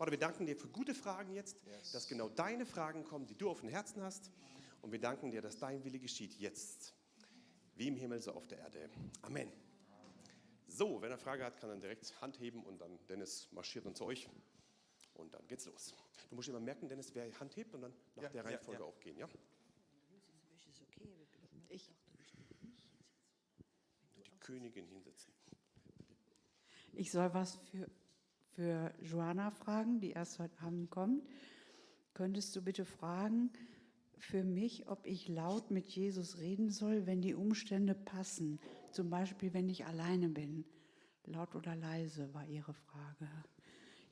Vater, wir danken dir für gute Fragen jetzt, yes. dass genau deine Fragen kommen, die du auf dem Herzen hast. Und wir danken dir, dass dein Wille geschieht jetzt, wie im Himmel, so auf der Erde. Amen. So, wenn er Frage hat, kann er direkt Hand heben und dann Dennis marschiert dann zu euch. Und dann geht's los. Du musst immer merken, Dennis, wer Hand hebt und dann nach ja, der Reihenfolge ja, ja. auch gehen, ja? Ich. Die Königin hinsetzen. Ich soll was für, für Joanna fragen, die erst heute Abend kommt. Könntest du bitte fragen für mich, ob ich laut mit Jesus reden soll, wenn die Umstände passen? Zum Beispiel, wenn ich alleine bin. Laut oder leise war ihre Frage.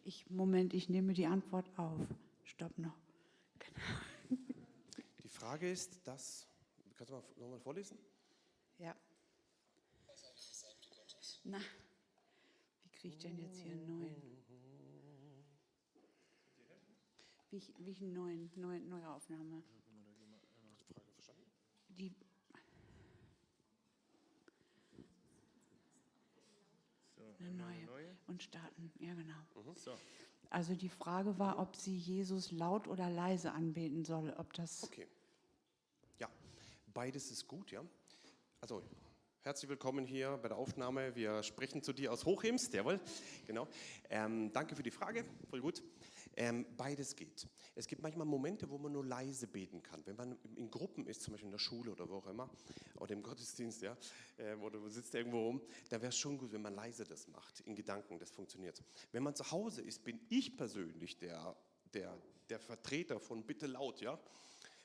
Ich, Moment, ich nehme die Antwort auf. Stopp noch. Genau. Die Frage ist, dass, kannst du mal nochmal vorlesen? Ja. Na, wie kriege ich denn jetzt hier einen neuen? Wie ich, wie ich einen neuen, neue, neue Aufnahme? Die eine neue. neue. Und starten, ja genau. Mhm. So. Also die Frage war, ob sie Jesus laut oder leise anbeten soll, ob das... Okay. Ja, beides ist gut, ja. Also Herzlich willkommen hier bei der Aufnahme. Wir sprechen zu dir aus Hochhems, jawohl, genau. Ähm, danke für die Frage, voll gut. Ähm, beides geht. Es gibt manchmal Momente, wo man nur leise beten kann. Wenn man in Gruppen ist, zum Beispiel in der Schule oder wo auch immer, oder im Gottesdienst, ja, äh, oder du sitzt irgendwo rum, da wäre es schon gut, wenn man leise das macht, in Gedanken, das funktioniert. Wenn man zu Hause ist, bin ich persönlich der, der, der Vertreter von bitte laut, ja.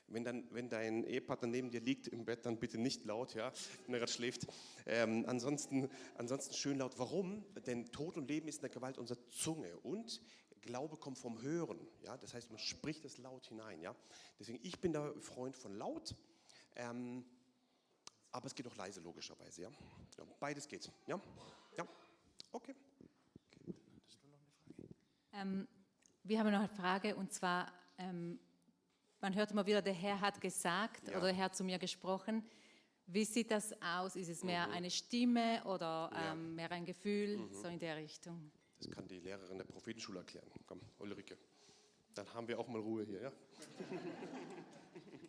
Wenn, dann, wenn dein Ehepartner neben dir liegt im Bett, dann bitte nicht laut, ja, wenn er gerade schläft. Ähm, ansonsten, ansonsten schön laut. Warum? Denn Tod und Leben ist in der Gewalt unserer Zunge und Glaube kommt vom Hören. Ja? Das heißt, man spricht es laut hinein. Ja? Deswegen, ich bin der Freund von laut, ähm, aber es geht auch leise, logischerweise. Ja? ja beides geht. Ja? Ja? Okay. Ähm, wir haben noch eine Frage und zwar, ähm, man hört immer wieder, der Herr hat gesagt ja. oder der Herr hat zu mir gesprochen. Wie sieht das aus? Ist es mehr mhm. eine Stimme oder ja. ähm, mehr ein Gefühl, mhm. so in der Richtung? Das kann die Lehrerin der Prophetenschule erklären. Komm, Ulrike. Dann haben wir auch mal Ruhe hier, ja?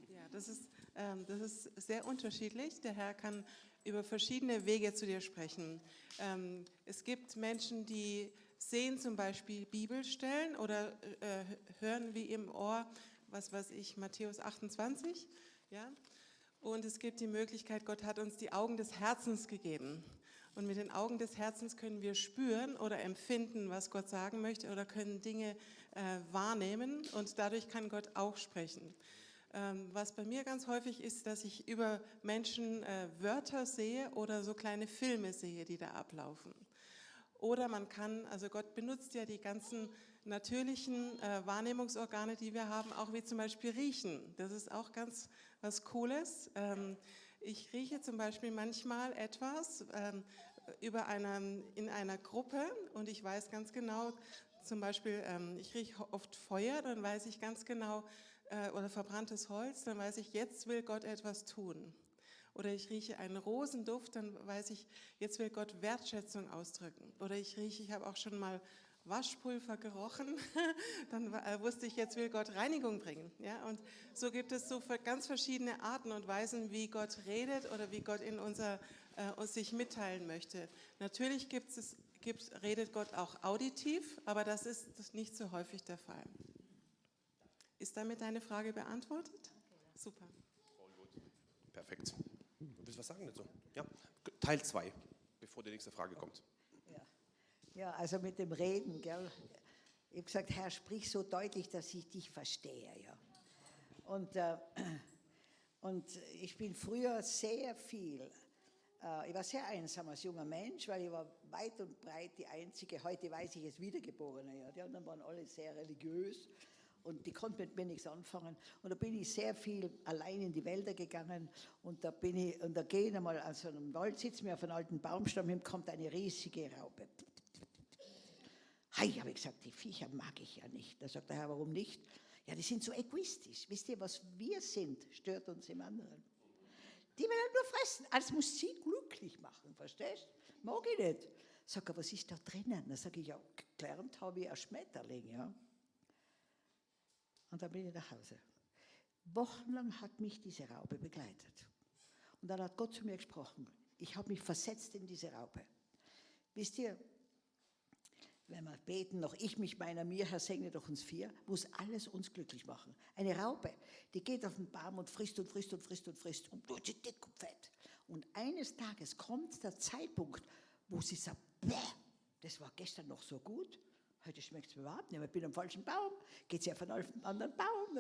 Ja, das ist, ähm, das ist sehr unterschiedlich. Der Herr kann über verschiedene Wege zu dir sprechen. Ähm, es gibt Menschen, die sehen zum Beispiel Bibelstellen oder äh, hören wie im Ohr, was weiß ich, Matthäus 28, ja? Und es gibt die Möglichkeit, Gott hat uns die Augen des Herzens gegeben. Und mit den Augen des Herzens können wir spüren oder empfinden, was Gott sagen möchte oder können Dinge äh, wahrnehmen und dadurch kann Gott auch sprechen. Ähm, was bei mir ganz häufig ist, dass ich über Menschen äh, Wörter sehe oder so kleine Filme sehe, die da ablaufen. Oder man kann, also Gott benutzt ja die ganzen natürlichen äh, Wahrnehmungsorgane, die wir haben, auch wie zum Beispiel riechen. Das ist auch ganz was Cooles. Ähm, ich rieche zum Beispiel manchmal etwas ähm, über einer, in einer Gruppe und ich weiß ganz genau, zum Beispiel, ähm, ich rieche oft Feuer, dann weiß ich ganz genau, äh, oder verbranntes Holz, dann weiß ich, jetzt will Gott etwas tun. Oder ich rieche einen Rosenduft, dann weiß ich, jetzt will Gott Wertschätzung ausdrücken. Oder ich rieche, ich habe auch schon mal Waschpulver gerochen, dann äh, wusste ich, jetzt will Gott Reinigung bringen. Ja? Und so gibt es so ganz verschiedene Arten und Weisen, wie Gott redet oder wie Gott in unser, äh, uns sich mitteilen möchte. Natürlich gibt es, gibt, redet Gott auch auditiv, aber das ist nicht so häufig der Fall. Ist damit deine Frage beantwortet? Super. Perfekt. Du willst was sagen dazu? Ja, Teil 2, bevor die nächste Frage kommt. Ja, also mit dem Reden, gell. Ich habe gesagt, Herr, sprich so deutlich, dass ich dich verstehe. Ja. Und, äh, und ich bin früher sehr viel, äh, ich war sehr einsam als junger Mensch, weil ich war weit und breit die Einzige, heute weiß ich es, Wiedergeborene. Ja. Die anderen waren alle sehr religiös und die konnten mit mir nichts anfangen. Und da bin ich sehr viel allein in die Wälder gegangen und da bin ich, und da gehen einmal an so einem Wald, sitzen wir auf einem alten Baumstamm hin, kommt eine riesige Raupe. Hei, habe ich gesagt, die Viecher mag ich ja nicht. Da sagt der Herr, warum nicht? Ja, die sind so egoistisch. Wisst ihr, was wir sind, stört uns im anderen. Die wollen nur fressen. Alles muss sie glücklich machen, verstehst? Mag ich nicht. Sag er, was ist da drinnen? Dann sage ich, ja, gelernt habe ich ein Schmetterling, ja. Und dann bin ich nach Hause. Wochenlang hat mich diese Raupe begleitet. Und dann hat Gott zu mir gesprochen. Ich habe mich versetzt in diese Raupe. Wisst ihr, wenn wir beten, noch ich mich meiner mir, Herr, segne doch uns vier, muss alles uns glücklich machen. Eine Raupe, die geht auf den Baum und frisst und frisst und frisst und frisst und wird sie dick und fett. Und eines Tages kommt der Zeitpunkt, wo sie sagt, das war gestern noch so gut, heute schmeckt es mir überhaupt nicht mehr, ich bin am falschen Baum, geht sie auf einen anderen Baum,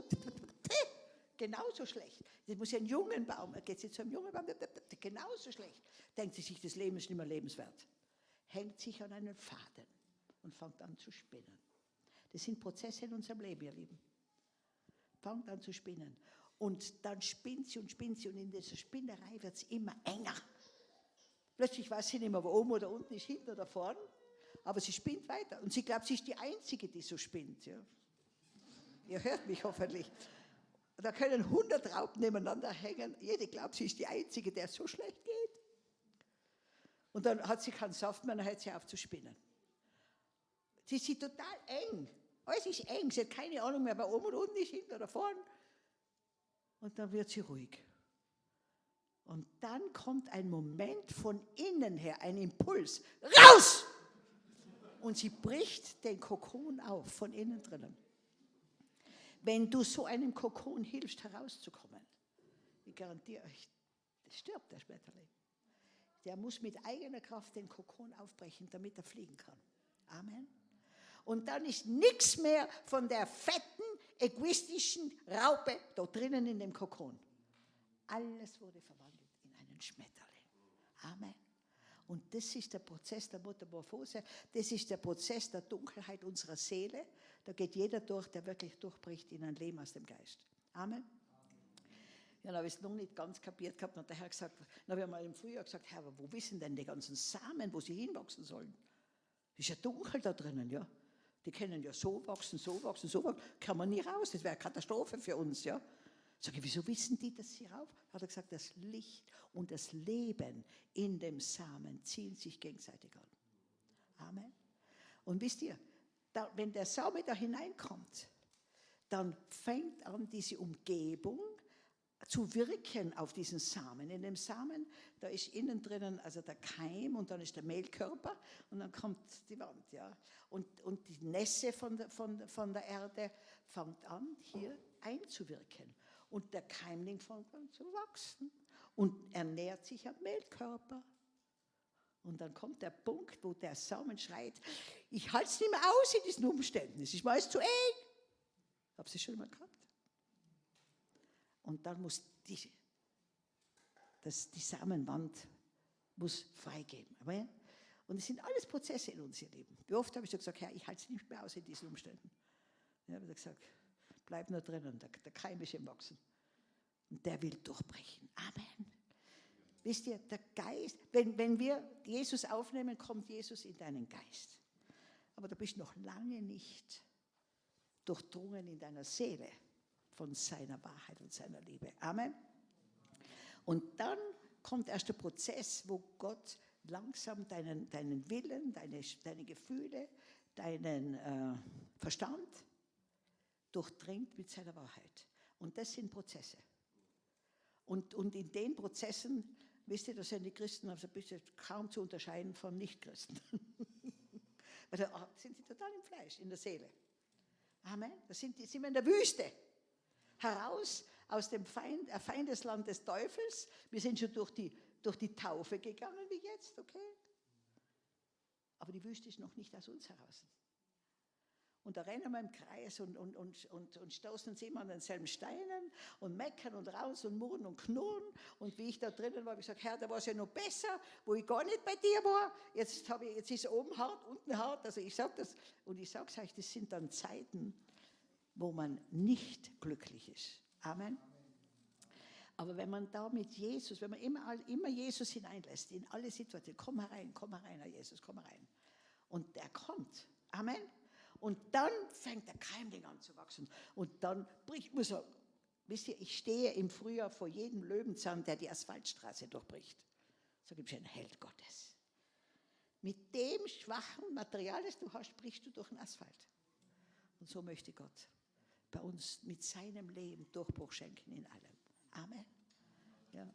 genauso schlecht. Das muss ja ein jungen Baum, geht sie zu einem jungen Baum, genauso schlecht. Denkt sie sich, das Leben ist nicht mehr lebenswert. Hängt sich an einen Faden und fängt an zu spinnen. Das sind Prozesse in unserem Leben, ihr Lieben. Fängt an zu spinnen. Und dann spinnt sie und spinnt sie und in dieser Spinnerei wird es immer enger. Plötzlich weiß sie nicht mehr, wo oben oder unten ist, hinten oder vorn. Aber sie spinnt weiter. Und sie glaubt, sie ist die Einzige, die so spinnt. Ja. Ihr hört mich hoffentlich. Da können 100 Raupen nebeneinander hängen. Jede glaubt, sie ist die Einzige, der so schlecht geht. Und dann hat sie keinen Saft mehr, dann hört sie auf zu spinnen. Sie ist total eng. Alles ist eng. Sie hat keine Ahnung mehr, ob oben und unten ist, hinten oder vorn. Und dann wird sie ruhig. Und dann kommt ein Moment von innen her, ein Impuls. Raus! Und sie bricht den Kokon auf, von innen drinnen. Wenn du so einem Kokon hilfst, herauszukommen, ich garantiere euch, stirbt der Schmetterling. Der muss mit eigener Kraft den Kokon aufbrechen, damit er fliegen kann. Amen. Und dann ist nichts mehr von der fetten, egoistischen Raupe da drinnen in dem Kokon. Alles wurde verwandelt in einen Schmetterling. Amen. Und das ist der Prozess der Metamorphose, das ist der Prozess der Dunkelheit unserer Seele. Da geht jeder durch, der wirklich durchbricht in ein Leben aus dem Geist. Amen. Ja, dann habe ich es noch nicht ganz kapiert gehabt und der Herr gesagt, dann habe ich mal im Frühjahr gesagt, Herr, wo wissen denn die ganzen Samen, wo sie hinwachsen sollen? Ist ja dunkel da drinnen, ja. Die können ja so wachsen, so wachsen, so wachsen. Kann man nie raus. Das wäre eine Katastrophe für uns, ja. Sag ich, wieso wissen die das hier rauf? Hat er gesagt, das Licht und das Leben in dem Samen ziehen sich gegenseitig an. Amen. Und wisst ihr, da, wenn der Same da hineinkommt, dann fängt an diese Umgebung zu wirken auf diesen Samen. In dem Samen, da ist innen drinnen also der Keim und dann ist der Mehlkörper und dann kommt die Wand. Ja. Und, und die Nässe von der, von, von der Erde fängt an, hier einzuwirken. Und der Keimling fängt an zu wachsen und ernährt sich am Mehlkörper. Und dann kommt der Punkt, wo der Samen schreit, ich halte es nicht mehr aus in diesen Umständen, es ist mir alles zu eng. Habt ihr schon mal gehabt? Und dann muss die, das, die Samenwand muss freigeben. Amen. Und es sind alles Prozesse in uns, ihr Leben. Wie oft habe ich so gesagt, Herr, ich halte es nicht mehr aus in diesen Umständen. Ja, habe ich gesagt, bleib nur drinnen, der, der Keim ist im Wachsen. Und der will durchbrechen. Amen. Wisst ihr, der Geist, wenn, wenn wir Jesus aufnehmen, kommt Jesus in deinen Geist. Aber du bist noch lange nicht durchdrungen in deiner Seele von seiner Wahrheit und seiner Liebe. Amen. Und dann kommt erst der Prozess, wo Gott langsam deinen, deinen Willen, deine, deine Gefühle, deinen äh, Verstand durchdringt mit seiner Wahrheit. Und das sind Prozesse. Und, und in den Prozessen, wisst ihr, da sind die Christen also bisschen kaum zu unterscheiden von Nichtchristen. Weil da sind sie total im Fleisch, in der Seele. Amen. Da sind, die, sind wir in der Wüste heraus aus dem Feind, äh, Feindesland des Teufels. Wir sind schon durch die, durch die Taufe gegangen wie jetzt, okay? Aber die Wüste ist noch nicht aus uns heraus. Und da rennen wir im Kreis und, und, und, und, und stoßen uns immer an denselben Steinen und meckern und raus und murren und knurren. Und wie ich da drinnen war, habe ich gesagt, Herr, da war es ja noch besser, wo ich gar nicht bei dir war. Jetzt, ich, jetzt ist oben hart, unten hart. Also ich sage das, und ich sage es euch, das sind dann Zeiten, wo man nicht glücklich ist. Amen. Aber wenn man da mit Jesus, wenn man immer, immer Jesus hineinlässt, in alle Situationen, komm herein, komm herein, Herr Jesus, komm herein. Und der kommt. Amen. Und dann fängt der Keimling an zu wachsen. Und dann bricht, muss er, wisst ihr, ich stehe im Frühjahr vor jedem Löwenzahn, der die Asphaltstraße durchbricht. So gibt es einen Held Gottes. Mit dem schwachen Material, das du hast, brichst du durch den Asphalt. Und so möchte Gott bei uns mit seinem Leben Durchbruch schenken in allem. Amen. Ja.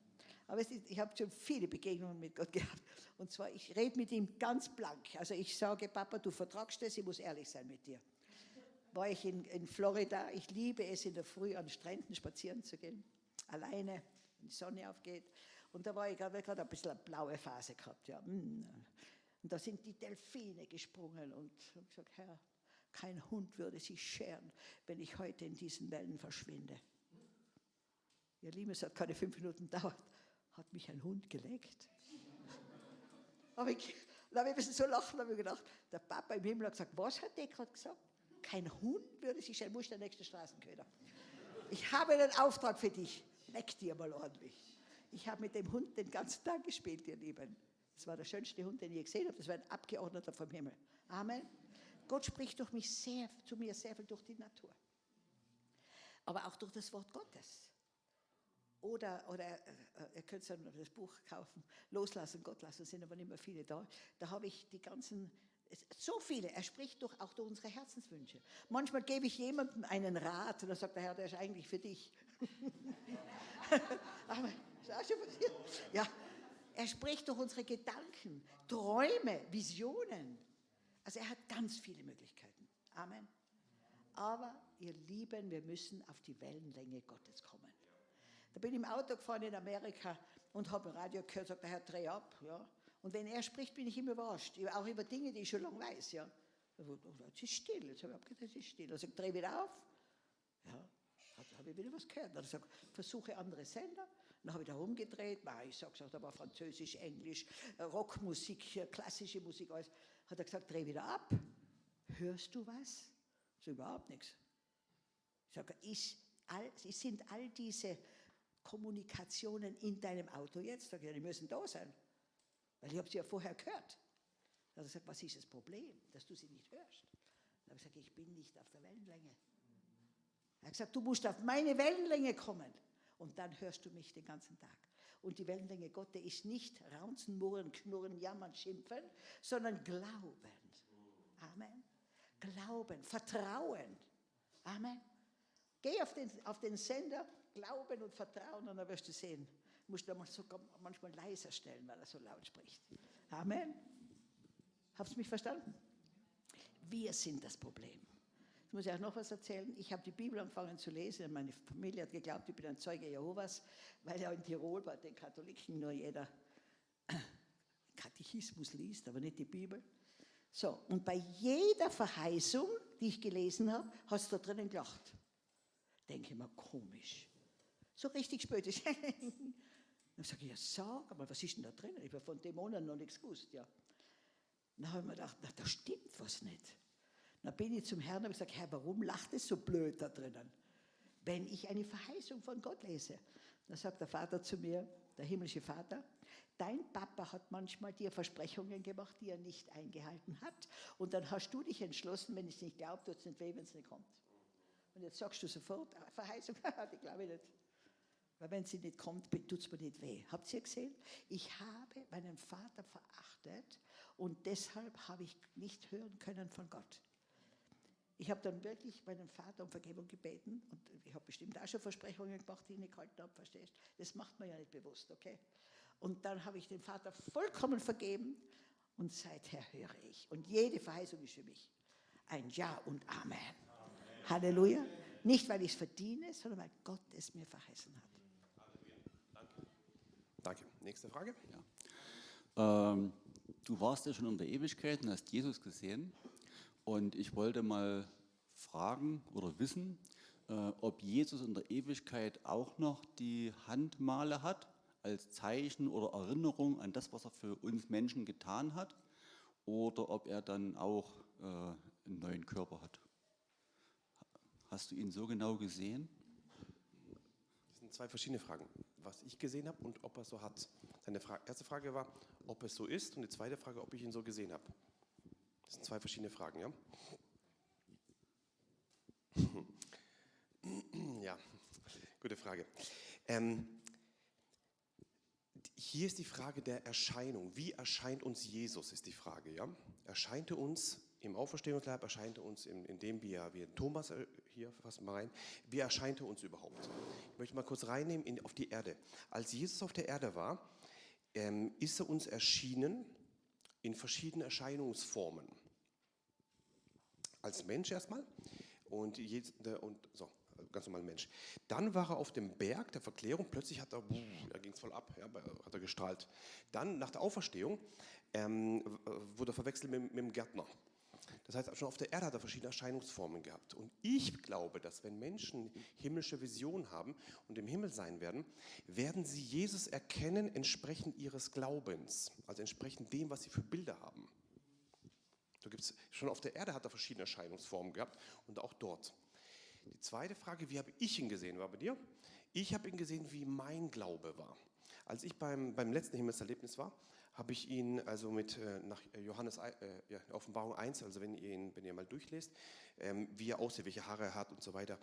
Aber ist, ich habe schon viele Begegnungen mit Gott gehabt. Und zwar, ich rede mit ihm ganz blank. Also ich sage, Papa, du vertragst das, ich muss ehrlich sein mit dir. War ich in, in Florida, ich liebe es, in der Früh an Stränden spazieren zu gehen, alleine, wenn die Sonne aufgeht. Und da war ich gerade ein bisschen eine blaue Phase gehabt. Ja. Mm. Und da sind die Delfine gesprungen und ich habe gesagt, Herr, kein Hund würde sich scheren, wenn ich heute in diesen Wellen verschwinde. Ihr Lieben, es hat keine fünf Minuten gedauert, hat mich ein Hund geleckt. Aber ich, da habe ich ein bisschen so lachen, habe ich gedacht, der Papa im Himmel hat gesagt, was hat der gerade gesagt? Kein Hund würde sich scheren, muss der nächste Straßenköder. Ich habe einen Auftrag für dich, leck dir mal ordentlich. Ich habe mit dem Hund den ganzen Tag gespielt, ihr Lieben. Das war der schönste Hund, den ich je gesehen habe. Das war ein Abgeordneter vom Himmel. Amen. Gott spricht durch mich sehr, zu mir sehr viel durch die Natur. Aber auch durch das Wort Gottes. Oder, oder äh, ihr könnt das Buch kaufen, Loslassen, Gott lassen, sind aber nicht mehr viele da. Da habe ich die ganzen, so viele, er spricht durch, auch durch unsere Herzenswünsche. Manchmal gebe ich jemandem einen Rat und dann sagt der Herr, der ist eigentlich für dich. aber, ist auch schon passiert. Ja, er spricht durch unsere Gedanken, Träume, Visionen. Also er hat ganz viele Möglichkeiten. Amen. Aber ihr Lieben, wir müssen auf die Wellenlänge Gottes kommen. Da bin ich im Auto gefahren in Amerika und habe im Radio gehört, sagt der Herr, dreh ab. Ja. Und wenn er spricht, bin ich immer überrascht. Auch über Dinge, die ich schon lange weiß. Ja. Jetzt ist still. Jetzt habe ich abgedacht, es ist still. Also ich drehe wieder auf. Ja, habe ich wieder was gehört. Dann sagt versuche andere Sender. Dann habe ich da rumgedreht, ich sage es aber Französisch, Englisch, Rockmusik, klassische Musik, alles. Hat er gesagt, dreh wieder ab. Hörst du was? Sage, überhaupt nichts. Ich sage, ist all, sind all diese Kommunikationen in deinem Auto jetzt? Sag ich, die müssen da sein. Weil ich habe sie ja vorher gehört. Dann hat er gesagt, was ist das Problem, dass du sie nicht hörst? Dann habe ich gesagt, ich bin nicht auf der Wellenlänge. Er hat gesagt, du musst auf meine Wellenlänge kommen. Und dann hörst du mich den ganzen Tag. Und die Wellenlänge Gottes ist nicht raunzen, murren, knurren, jammern, schimpfen, sondern glauben. Amen. Glauben, Vertrauen. Amen. Geh auf den, auf den Sender, Glauben und Vertrauen und dann wirst du sehen. Du musst du sogar manchmal leiser stellen, weil er so laut spricht. Amen. Habt ihr mich verstanden? Wir sind das Problem. Jetzt muss ich auch noch was erzählen. Ich habe die Bibel angefangen zu lesen. Meine Familie hat geglaubt, ich bin ein Zeuge Jehovas, weil ja in Tirol bei den Katholiken nur jeder Katechismus liest, aber nicht die Bibel. So, und bei jeder Verheißung, die ich gelesen habe, hast du da drinnen gelacht. Denke ich mir, komisch. So richtig spöttisch. Dann sage ich, ja, sag mal, was ist denn da drin? Ich habe von Dämonen noch nichts gewusst, ja. Dann habe ich mir gedacht, na, da stimmt was nicht. Dann bin ich zum Herrn und habe gesagt, Herr, warum lacht es so blöd da drinnen? Wenn ich eine Verheißung von Gott lese. Dann sagt der Vater zu mir, der himmlische Vater, dein Papa hat manchmal dir Versprechungen gemacht, die er nicht eingehalten hat. Und dann hast du dich entschlossen, wenn ich es nicht glaube, tut es nicht weh, wenn es nicht kommt. Und jetzt sagst du sofort, ah, Verheißung, die glaube ich nicht. Weil wenn sie nicht kommt, tut es mir nicht weh. Habt ihr gesehen? Ich habe meinen Vater verachtet und deshalb habe ich nicht hören können von Gott. Ich habe dann wirklich meinen Vater um Vergebung gebeten und ich habe bestimmt auch schon Versprechungen gemacht, die ich nicht gehalten habe, verstehst Das macht man ja nicht bewusst, okay? Und dann habe ich den Vater vollkommen vergeben und seither höre ich. Und jede Verheißung ist für mich ein Ja und Amen. Amen. Halleluja. Nicht, weil ich es verdiene, sondern weil Gott es mir verheißen hat. Danke. Nächste Frage. Ja. Ähm, du warst ja schon in der Ewigkeit und hast Jesus gesehen. Und ich wollte mal fragen oder wissen, äh, ob Jesus in der Ewigkeit auch noch die Handmale hat, als Zeichen oder Erinnerung an das, was er für uns Menschen getan hat, oder ob er dann auch äh, einen neuen Körper hat. Hast du ihn so genau gesehen? Das sind zwei verschiedene Fragen was ich gesehen habe und ob er so hat. Seine Fra erste Frage war, ob es so ist und die zweite Frage, ob ich ihn so gesehen habe. Das sind zwei verschiedene Fragen, ja? Ja, gute Frage. Ähm, Hier ist die Frage der Erscheinung. Wie erscheint uns Jesus, ist die Frage. Ja? Erscheint er uns im Auferstehungsleib, erscheint er uns, in, indem wir, wir Thomas äh, hier, fassen mal rein, wie erscheint er uns überhaupt? Ich möchte mal kurz reinnehmen in, auf die Erde. Als Jesus auf der Erde war, ähm, ist er uns erschienen in verschiedenen Erscheinungsformen. Als Mensch erstmal und, und so, ganz normal Mensch. Dann war er auf dem Berg der Verklärung, plötzlich hat er, da ging es voll ab, ja, hat er gestrahlt. Dann nach der Auferstehung ähm, wurde er verwechselt mit, mit dem Gärtner. Das heißt, schon auf der Erde hat er verschiedene Erscheinungsformen gehabt. Und ich glaube, dass wenn Menschen himmlische Visionen haben und im Himmel sein werden, werden sie Jesus erkennen entsprechend ihres Glaubens, also entsprechend dem, was sie für Bilder haben. Da gibt's, schon auf der Erde hat er verschiedene Erscheinungsformen gehabt und auch dort. Die zweite Frage, wie habe ich ihn gesehen, war bei dir? Ich habe ihn gesehen, wie mein Glaube war. Als ich beim, beim letzten Himmelserlebnis war, habe ich ihn also mit äh, nach Johannes äh, ja, Offenbarung 1, also wenn ihr ihn, wenn ihr mal durchlest, ähm, wie er aussieht, welche Haare er hat und so weiter.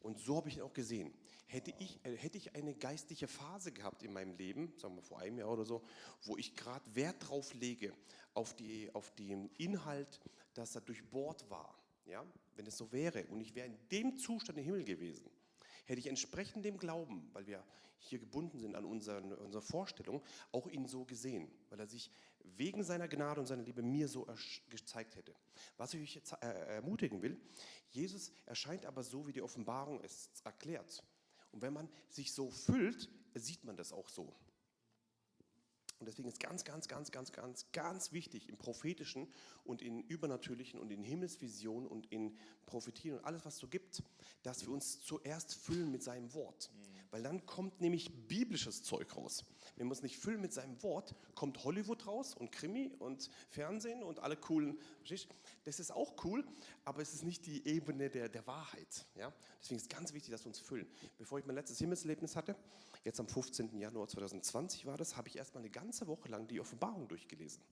Und so habe ich ihn auch gesehen. Hätte ich, äh, hätte ich eine geistliche Phase gehabt in meinem Leben, sagen wir vor einem Jahr oder so, wo ich gerade Wert drauf lege, auf, die, auf den Inhalt, dass er durchbohrt war, ja, wenn es so wäre und ich wäre in dem Zustand im Himmel gewesen, hätte ich entsprechend dem Glauben, weil wir hier gebunden sind an unseren, unsere Vorstellung, auch ihn so gesehen, weil er sich wegen seiner Gnade und seiner Liebe mir so gezeigt hätte. Was ich euch jetzt äh, ermutigen will, Jesus erscheint aber so, wie die Offenbarung es erklärt. Und wenn man sich so füllt, sieht man das auch so. Und deswegen ist ganz, ganz, ganz, ganz, ganz, ganz wichtig im prophetischen und in übernatürlichen und in Himmelsvisionen und in Prophetien und alles, was es so gibt, dass wir uns zuerst füllen mit seinem Wort. Mhm. Weil dann kommt nämlich biblisches Zeug raus. Wenn wir uns nicht füllen mit seinem Wort, kommt Hollywood raus und Krimi und Fernsehen und alle coolen. Das ist auch cool, aber es ist nicht die Ebene der, der Wahrheit. Ja? Deswegen ist es ganz wichtig, dass wir uns füllen. Bevor ich mein letztes Himmelserlebnis hatte, jetzt am 15. Januar 2020 war das, habe ich erstmal eine ganze Woche lang die Offenbarung durchgelesen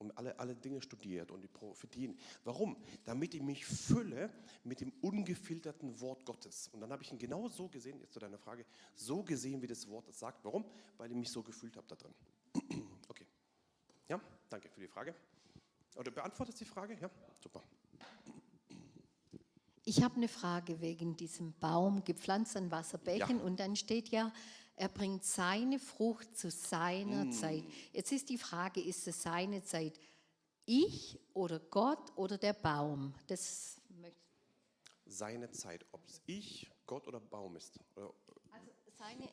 und alle, alle Dinge studiert und die Prophetien. Warum? Damit ich mich fülle mit dem ungefilterten Wort Gottes. Und dann habe ich ihn genau so gesehen, jetzt zu deiner Frage, so gesehen, wie das Wort es sagt. Warum? Weil ich mich so gefühlt habe da drin. Okay. Ja, danke für die Frage. Oder beantwortest die Frage? Ja, super. Ich habe eine Frage wegen diesem Baum, gepflanzt an Wasserbecken. Ja. Und dann steht ja, er bringt seine Frucht zu seiner mm. Zeit. Jetzt ist die Frage, ist es seine Zeit ich oder Gott oder der Baum? Das seine Zeit, ob es ich, Gott oder Baum ist. Also seine,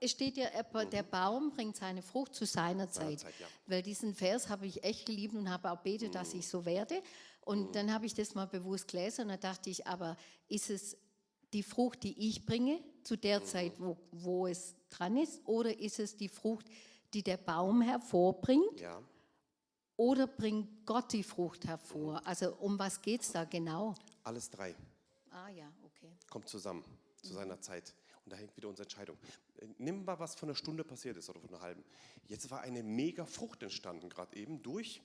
es steht ja, der mhm. Baum bringt seine Frucht zu seiner Zeit. Zeit ja. Weil diesen Vers habe ich echt geliebt und habe auch betet, dass mhm. ich so werde. Und mhm. dann habe ich das mal bewusst gelesen und dann dachte ich, aber ist es die Frucht, die ich bringe, zu der Zeit, wo, wo es dran ist, oder ist es die Frucht, die der Baum hervorbringt? Ja. Oder bringt Gott die Frucht hervor? Also um was geht es da genau? Alles drei. Ah ja, okay. Kommt zusammen zu seiner Zeit. Und da hängt wieder unsere Entscheidung. Nimm mal, was von einer Stunde passiert ist oder von einer halben. Jetzt war eine mega Frucht entstanden, gerade eben durch,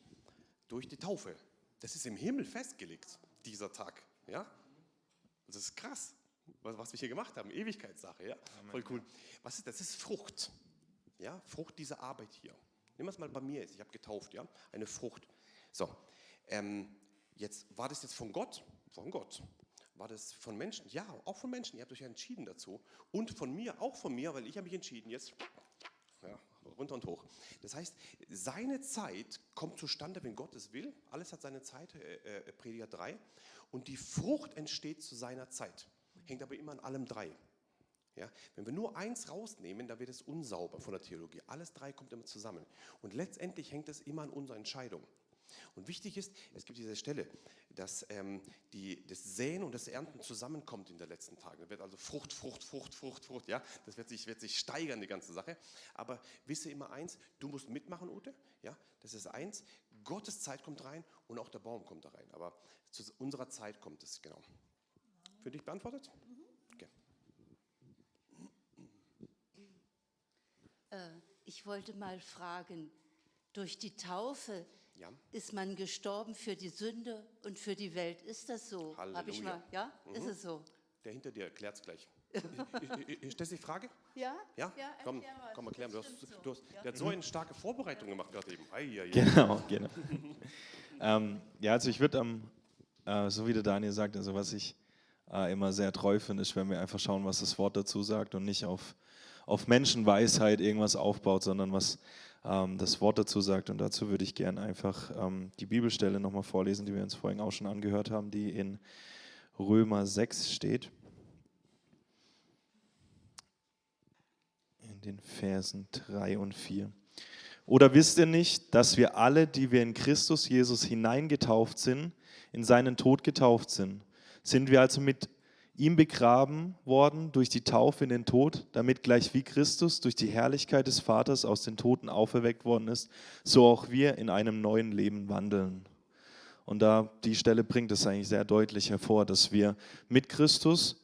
durch die Taufe. Das ist im Himmel festgelegt, dieser Tag. Ja? Das ist krass was wir hier gemacht haben, Ewigkeitssache, ja, voll cool. Was ist das? ist Frucht, ja, Frucht dieser Arbeit hier. Nimm es mal bei mir jetzt, ich habe getauft, ja, eine Frucht. So, ähm, jetzt, war das jetzt von Gott? Von Gott. War das von Menschen? Ja, auch von Menschen. Ihr habt euch ja entschieden dazu. Und von mir, auch von mir, weil ich habe mich entschieden, jetzt ja, runter und hoch. Das heißt, seine Zeit kommt zustande, wenn Gott es will. Alles hat seine Zeit, äh, äh, Prediger 3. Und die Frucht entsteht zu seiner Zeit hängt aber immer an allem drei. Ja, wenn wir nur eins rausnehmen, dann wird es unsauber von der Theologie. Alles drei kommt immer zusammen. Und letztendlich hängt es immer an unserer Entscheidung. Und wichtig ist, es gibt diese Stelle, dass ähm, die, das Säen und das Ernten zusammenkommt in den letzten Tagen. Da wird also Frucht, Frucht, Frucht, Frucht, Frucht. Ja, das wird sich, wird sich steigern, die ganze Sache. Aber wisse immer eins, du musst mitmachen, Ute. Ja, das ist eins. Gottes Zeit kommt rein und auch der Baum kommt da rein. Aber zu unserer Zeit kommt es, genau. Für dich beantwortet? Okay. Äh, ich wollte mal fragen, durch die Taufe ja. ist man gestorben für die Sünde und für die Welt. Ist das so? Halleluja. Ich mal, ja, mhm. ist es so? Der hinter dir erklärt es gleich. Stellst du die Frage? Ja? Ja? ja komm, komm, erklär mir. Du hast, du hast, der hat so eine starke Vorbereitung gemacht gerade eben. Ei, ei, ei. Genau, genau. ähm, ja, also ich würde, ähm, äh, so wie der Daniel sagt, also was ich äh, immer sehr treu finde, ist, wenn wir einfach schauen, was das Wort dazu sagt und nicht auf, auf Menschenweisheit irgendwas aufbaut, sondern was ähm, das Wort dazu sagt. Und dazu würde ich gerne einfach ähm, die Bibelstelle nochmal vorlesen, die wir uns vorhin auch schon angehört haben, die in Römer 6 steht. In den Versen 3 und 4. Oder wisst ihr nicht, dass wir alle, die wir in Christus Jesus hineingetauft sind, in seinen Tod getauft sind? Sind wir also mit ihm begraben worden durch die Taufe in den Tod, damit gleich wie Christus durch die Herrlichkeit des Vaters aus den Toten auferweckt worden ist, so auch wir in einem neuen Leben wandeln. Und da die Stelle bringt es eigentlich sehr deutlich hervor, dass wir mit Christus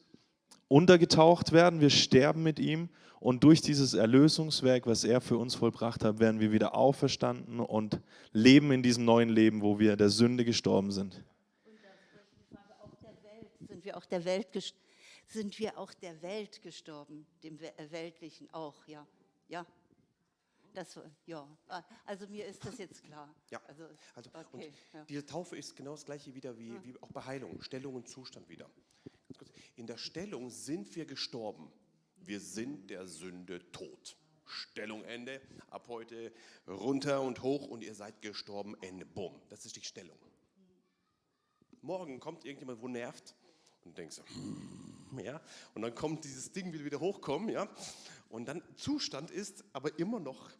untergetaucht werden, wir sterben mit ihm und durch dieses Erlösungswerk, was er für uns vollbracht hat, werden wir wieder auferstanden und leben in diesem neuen Leben, wo wir der Sünde gestorben sind. Wir auch der Welt sind wir auch der Welt gestorben, dem äh, Weltlichen auch, ja. Ja. Das, ja, also mir ist das jetzt klar. Ja, also, also okay, ja. diese Taufe ist genau das gleiche wieder wie, wie auch bei Heilung, Stellung und Zustand wieder. In der Stellung sind wir gestorben. Wir sind der Sünde tot. Stellung Ende, ab heute runter und hoch und ihr seid gestorben, Ende, bumm. Das ist die Stellung. Morgen kommt irgendjemand, wo nervt und denkst hm, ja, und dann kommt dieses Ding will wieder hochkommen, ja, und dann Zustand ist, aber immer noch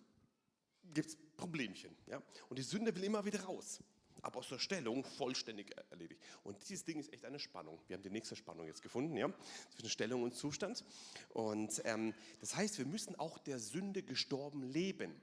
gibt es Problemchen, ja, und die Sünde will immer wieder raus aber aus der Stellung vollständig erledigt. Und dieses Ding ist echt eine Spannung. Wir haben die nächste Spannung jetzt gefunden, ja, zwischen Stellung und Zustand. Und ähm, das heißt, wir müssen auch der Sünde gestorben leben.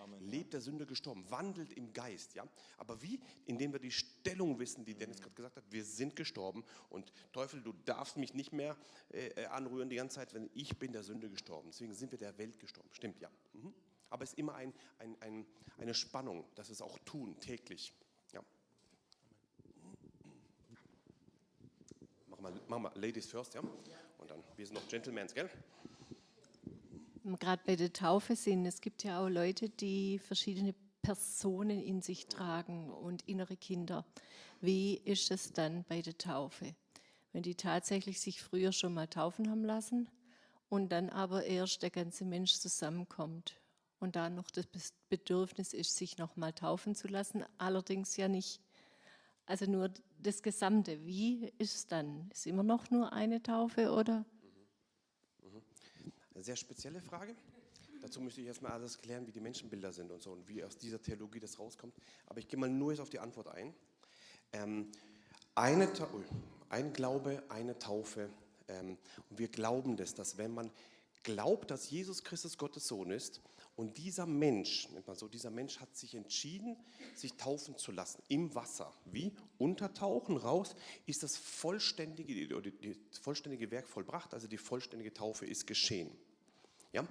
Amen. Lebt der Sünde gestorben, wandelt im Geist, ja. Aber wie? Indem wir die Stellung wissen, die Dennis gerade gesagt hat, wir sind gestorben und Teufel, du darfst mich nicht mehr äh, äh anrühren die ganze Zeit, wenn ich bin der Sünde gestorben. Deswegen sind wir der Welt gestorben. Stimmt, ja. Mhm. Aber es ist immer ein, ein, ein, eine Spannung, dass wir es auch tun, täglich. Ja. Machen wir, machen wir Ladies first, ja? Und dann, wir sind noch Gentlemen, gell? Gerade bei der Taufe sind, es gibt ja auch Leute, die verschiedene Personen in sich tragen und innere Kinder. Wie ist es dann bei der Taufe? Wenn die tatsächlich sich früher schon mal taufen haben lassen und dann aber erst der ganze Mensch zusammenkommt und da noch das Bedürfnis ist, sich noch mal taufen zu lassen, allerdings ja nicht, also nur das Gesamte. Wie ist es dann? Ist immer noch nur eine Taufe oder? Eine sehr spezielle Frage. Dazu müsste ich erstmal alles klären, wie die Menschenbilder sind und so und wie aus dieser Theologie das rauskommt. Aber ich gehe mal nur jetzt auf die Antwort ein. Ähm, eine ein Glaube, eine Taufe. Ähm, und wir glauben das, dass wenn man glaubt, dass Jesus Christus Gottes Sohn ist und dieser Mensch, nennt man so, dieser Mensch hat sich entschieden, sich taufen zu lassen im Wasser. Wie? Untertauchen, raus, ist das vollständige, das vollständige Werk vollbracht, also die vollständige Taufe ist geschehen. Ja?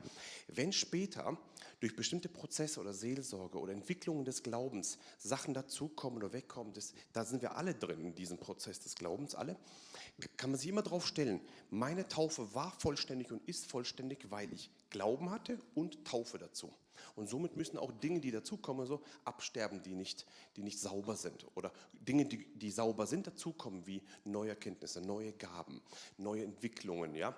Wenn später durch bestimmte Prozesse oder Seelsorge oder Entwicklungen des Glaubens Sachen dazukommen oder wegkommen, das, da sind wir alle drin in diesem Prozess des Glaubens, alle, kann man sich immer darauf stellen, meine Taufe war vollständig und ist vollständig, weil ich Glauben hatte und Taufe dazu. Und somit müssen auch Dinge, die dazukommen, so absterben, die nicht, die nicht sauber sind. Oder Dinge, die, die sauber sind, dazukommen, wie neue Erkenntnisse, neue Gaben, neue Entwicklungen, ja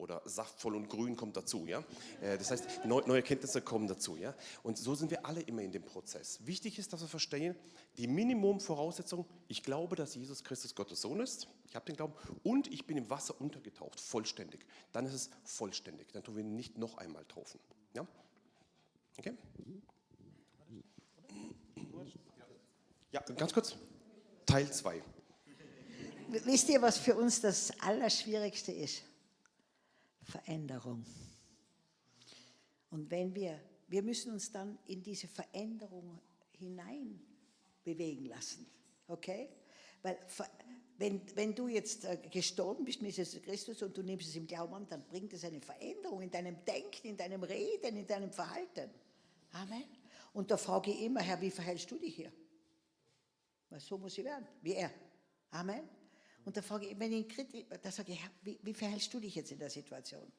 oder saftvoll und grün kommt dazu. Ja? Äh, das heißt, neue Erkenntnisse kommen dazu. Ja? Und so sind wir alle immer in dem Prozess. Wichtig ist, dass wir verstehen, die Minimumvoraussetzung, ich glaube, dass Jesus Christus Gottes Sohn ist, ich habe den Glauben, und ich bin im Wasser untergetaucht, vollständig. Dann ist es vollständig. Dann tun wir nicht noch einmal taufen. Ja? Okay? Ja, ganz kurz. Teil 2. Wisst ihr, was für uns das Allerschwierigste ist? Veränderung. Und wenn wir, wir müssen uns dann in diese Veränderung hinein bewegen lassen, okay? Weil wenn, wenn du jetzt äh, gestorben bist mit Jesus Christus und du nimmst es im Glauben an, dann bringt es eine Veränderung in deinem Denken, in deinem Reden, in deinem Verhalten. Amen. Und da frage ich immer, Herr, wie verhältst du dich hier? Weil so muss ich werden, wie er. Amen. Und da frage ich, wenn ich da sage ich, wie, wie verhältst du dich jetzt in der Situation?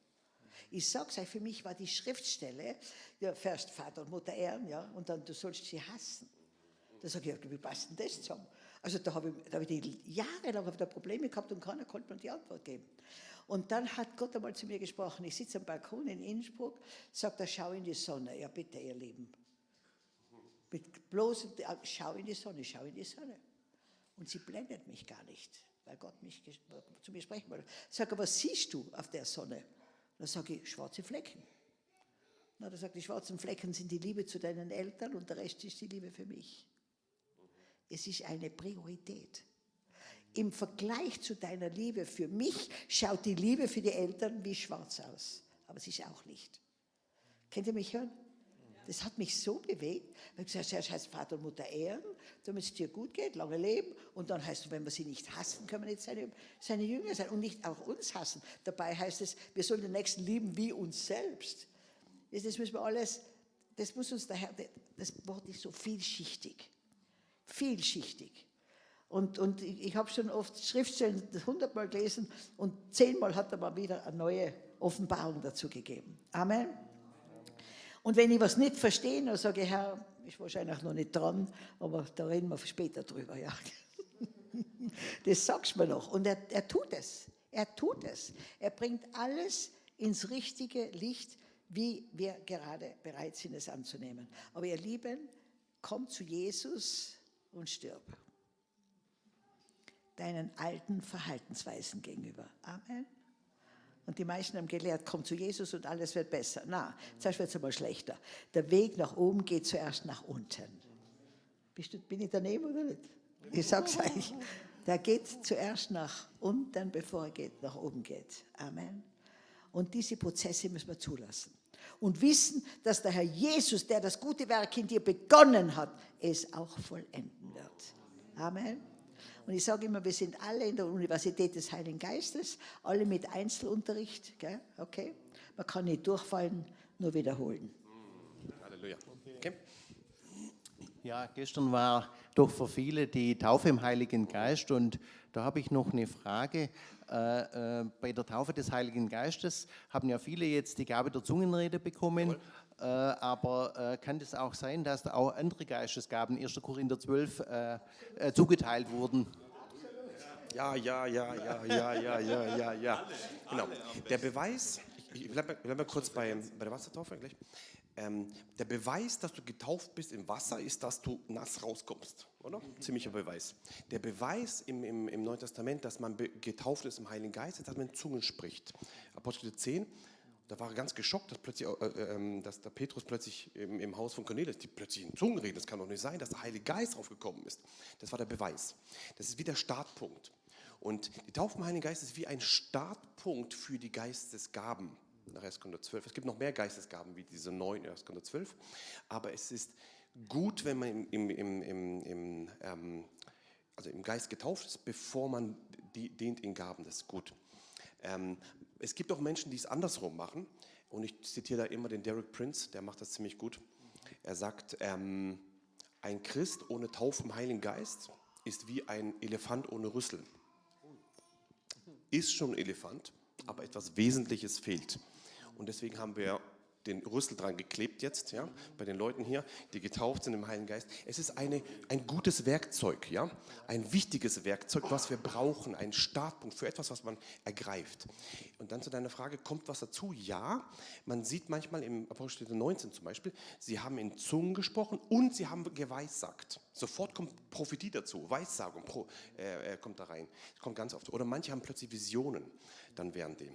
Ich sage es euch, für mich war die Schriftstelle, ja, first Vater und Mutter ehren, ja, und dann du sollst sie hassen. Da sage ich, wie passt denn das zusammen? Also da habe ich, da hab ich jahrelang hab da Probleme gehabt und keiner konnte mir die Antwort geben. Und dann hat Gott einmal zu mir gesprochen, ich sitze am Balkon in Innsbruck, sagt er, schau in die Sonne. Ja bitte, ihr Lieben. Mit bloß, schau in die Sonne, schau in die Sonne. Und sie blendet mich gar nicht, weil Gott mich zu mir sprechen wollte. Sag, aber was siehst du auf der Sonne? Dann sage ich, schwarze Flecken. Na, da sagt die schwarzen Flecken sind die Liebe zu deinen Eltern und der Rest ist die Liebe für mich. Es ist eine Priorität. Im Vergleich zu deiner Liebe für mich schaut die Liebe für die Eltern wie schwarz aus. Aber es ist auch Licht. Könnt ihr mich hören? Das hat mich so bewegt, ich gesagt zuerst heißt Vater und Mutter ehren, damit es dir gut geht, lange leben. Und dann heißt es, wenn wir sie nicht hassen, können wir nicht seine, seine Jünger sein und nicht auch uns hassen. Dabei heißt es, wir sollen den Nächsten lieben wie uns selbst. Das müssen wir alles, das muss uns daher, das Wort ist so vielschichtig vielschichtig. Und, und ich, ich habe schon oft Schriftstellen hundertmal gelesen und zehnmal hat er mal wieder eine neue Offenbarung dazu gegeben. Amen. Und wenn ich was nicht verstehe, dann sage ich, Herr, ist wahrscheinlich noch nicht dran, aber da reden wir später drüber. Ja. Das sagst du mir noch. Und er, er tut es. Er tut es. Er bringt alles ins richtige Licht, wie wir gerade bereit sind, es anzunehmen. Aber ihr Lieben, kommt zu Jesus und stirb. Deinen alten Verhaltensweisen gegenüber. Amen. Und die meisten haben gelehrt, komm zu Jesus und alles wird besser. Na, zuerst wird es aber schlechter. Der Weg nach oben geht zuerst nach unten. Bist du, bin ich daneben oder nicht? Ich sag's euch. Der geht zuerst nach unten, bevor er geht, nach oben geht. Amen. Und diese Prozesse müssen wir zulassen und wissen, dass der Herr Jesus, der das gute Werk in dir begonnen hat, es auch vollenden wird. Amen. Und ich sage immer, wir sind alle in der Universität des Heiligen Geistes, alle mit Einzelunterricht. Gell? Okay? Man kann nicht durchfallen, nur wiederholen. Halleluja. Okay. Ja, gestern war doch für viele die Taufe im Heiligen Geist und da habe ich noch eine Frage. Äh, äh, bei der Taufe des Heiligen Geistes haben ja viele jetzt die Gabe der Zungenrede bekommen. Äh, aber äh, kann es auch sein, dass da auch andere Geistesgaben, 1. Korinther 12, äh, äh, zugeteilt wurden? Ja, ja, ja, ja, ja, ja, ja, ja, ja. Genau. Der Beweis, ich bleibe bleib kurz bei, bei der Wassertaufe gleich. Ähm, der Beweis, dass du getauft bist im Wasser, ist, dass du nass rauskommst, oder? Ziemlicher Beweis. Der Beweis im, im, im Neuen Testament, dass man getauft ist im Heiligen Geist, ist, dass man in Zungen spricht. Apostel 10, da war er ganz geschockt, dass, plötzlich, äh, äh, dass der Petrus plötzlich im, im, Haus von Cornelius, die plötzlich in Zungen reden. Das kann doch nicht sein, dass der Heilige Geist draufgekommen ist. Das war der Beweis. Das ist wie der Startpunkt. Und die Taufe im Heiligen Geist ist wie ein Startpunkt für die Geistesgaben nach 1. Korinther 12. Es gibt noch mehr Geistesgaben wie diese neun in 1. Korinther 12, aber es ist gut, wenn man im, im, im, im ähm, also im Geist getauft ist, bevor man die, dient in Gaben. Das ist gut. Ähm, es gibt auch Menschen, die es andersrum machen. Und ich zitiere da immer den Derek Prince, der macht das ziemlich gut. Er sagt, ähm, ein Christ ohne Taufe im Heiligen Geist ist wie ein Elefant ohne Rüssel. Ist schon ein Elefant, aber etwas Wesentliches fehlt. Und deswegen haben wir den Rüssel dran geklebt jetzt, ja, bei den Leuten hier, die getauft sind im Heiligen Geist. Es ist eine, ein gutes Werkzeug, ja, ein wichtiges Werkzeug, was wir brauchen, ein Startpunkt für etwas, was man ergreift. Und dann zu deiner Frage, kommt was dazu? Ja, man sieht manchmal im Apostel 19 zum Beispiel, sie haben in Zungen gesprochen und sie haben geweissagt. Sofort kommt Prophetie dazu, Weissagung pro, äh, kommt da rein. kommt ganz oft. Oder manche haben plötzlich Visionen dann während dem.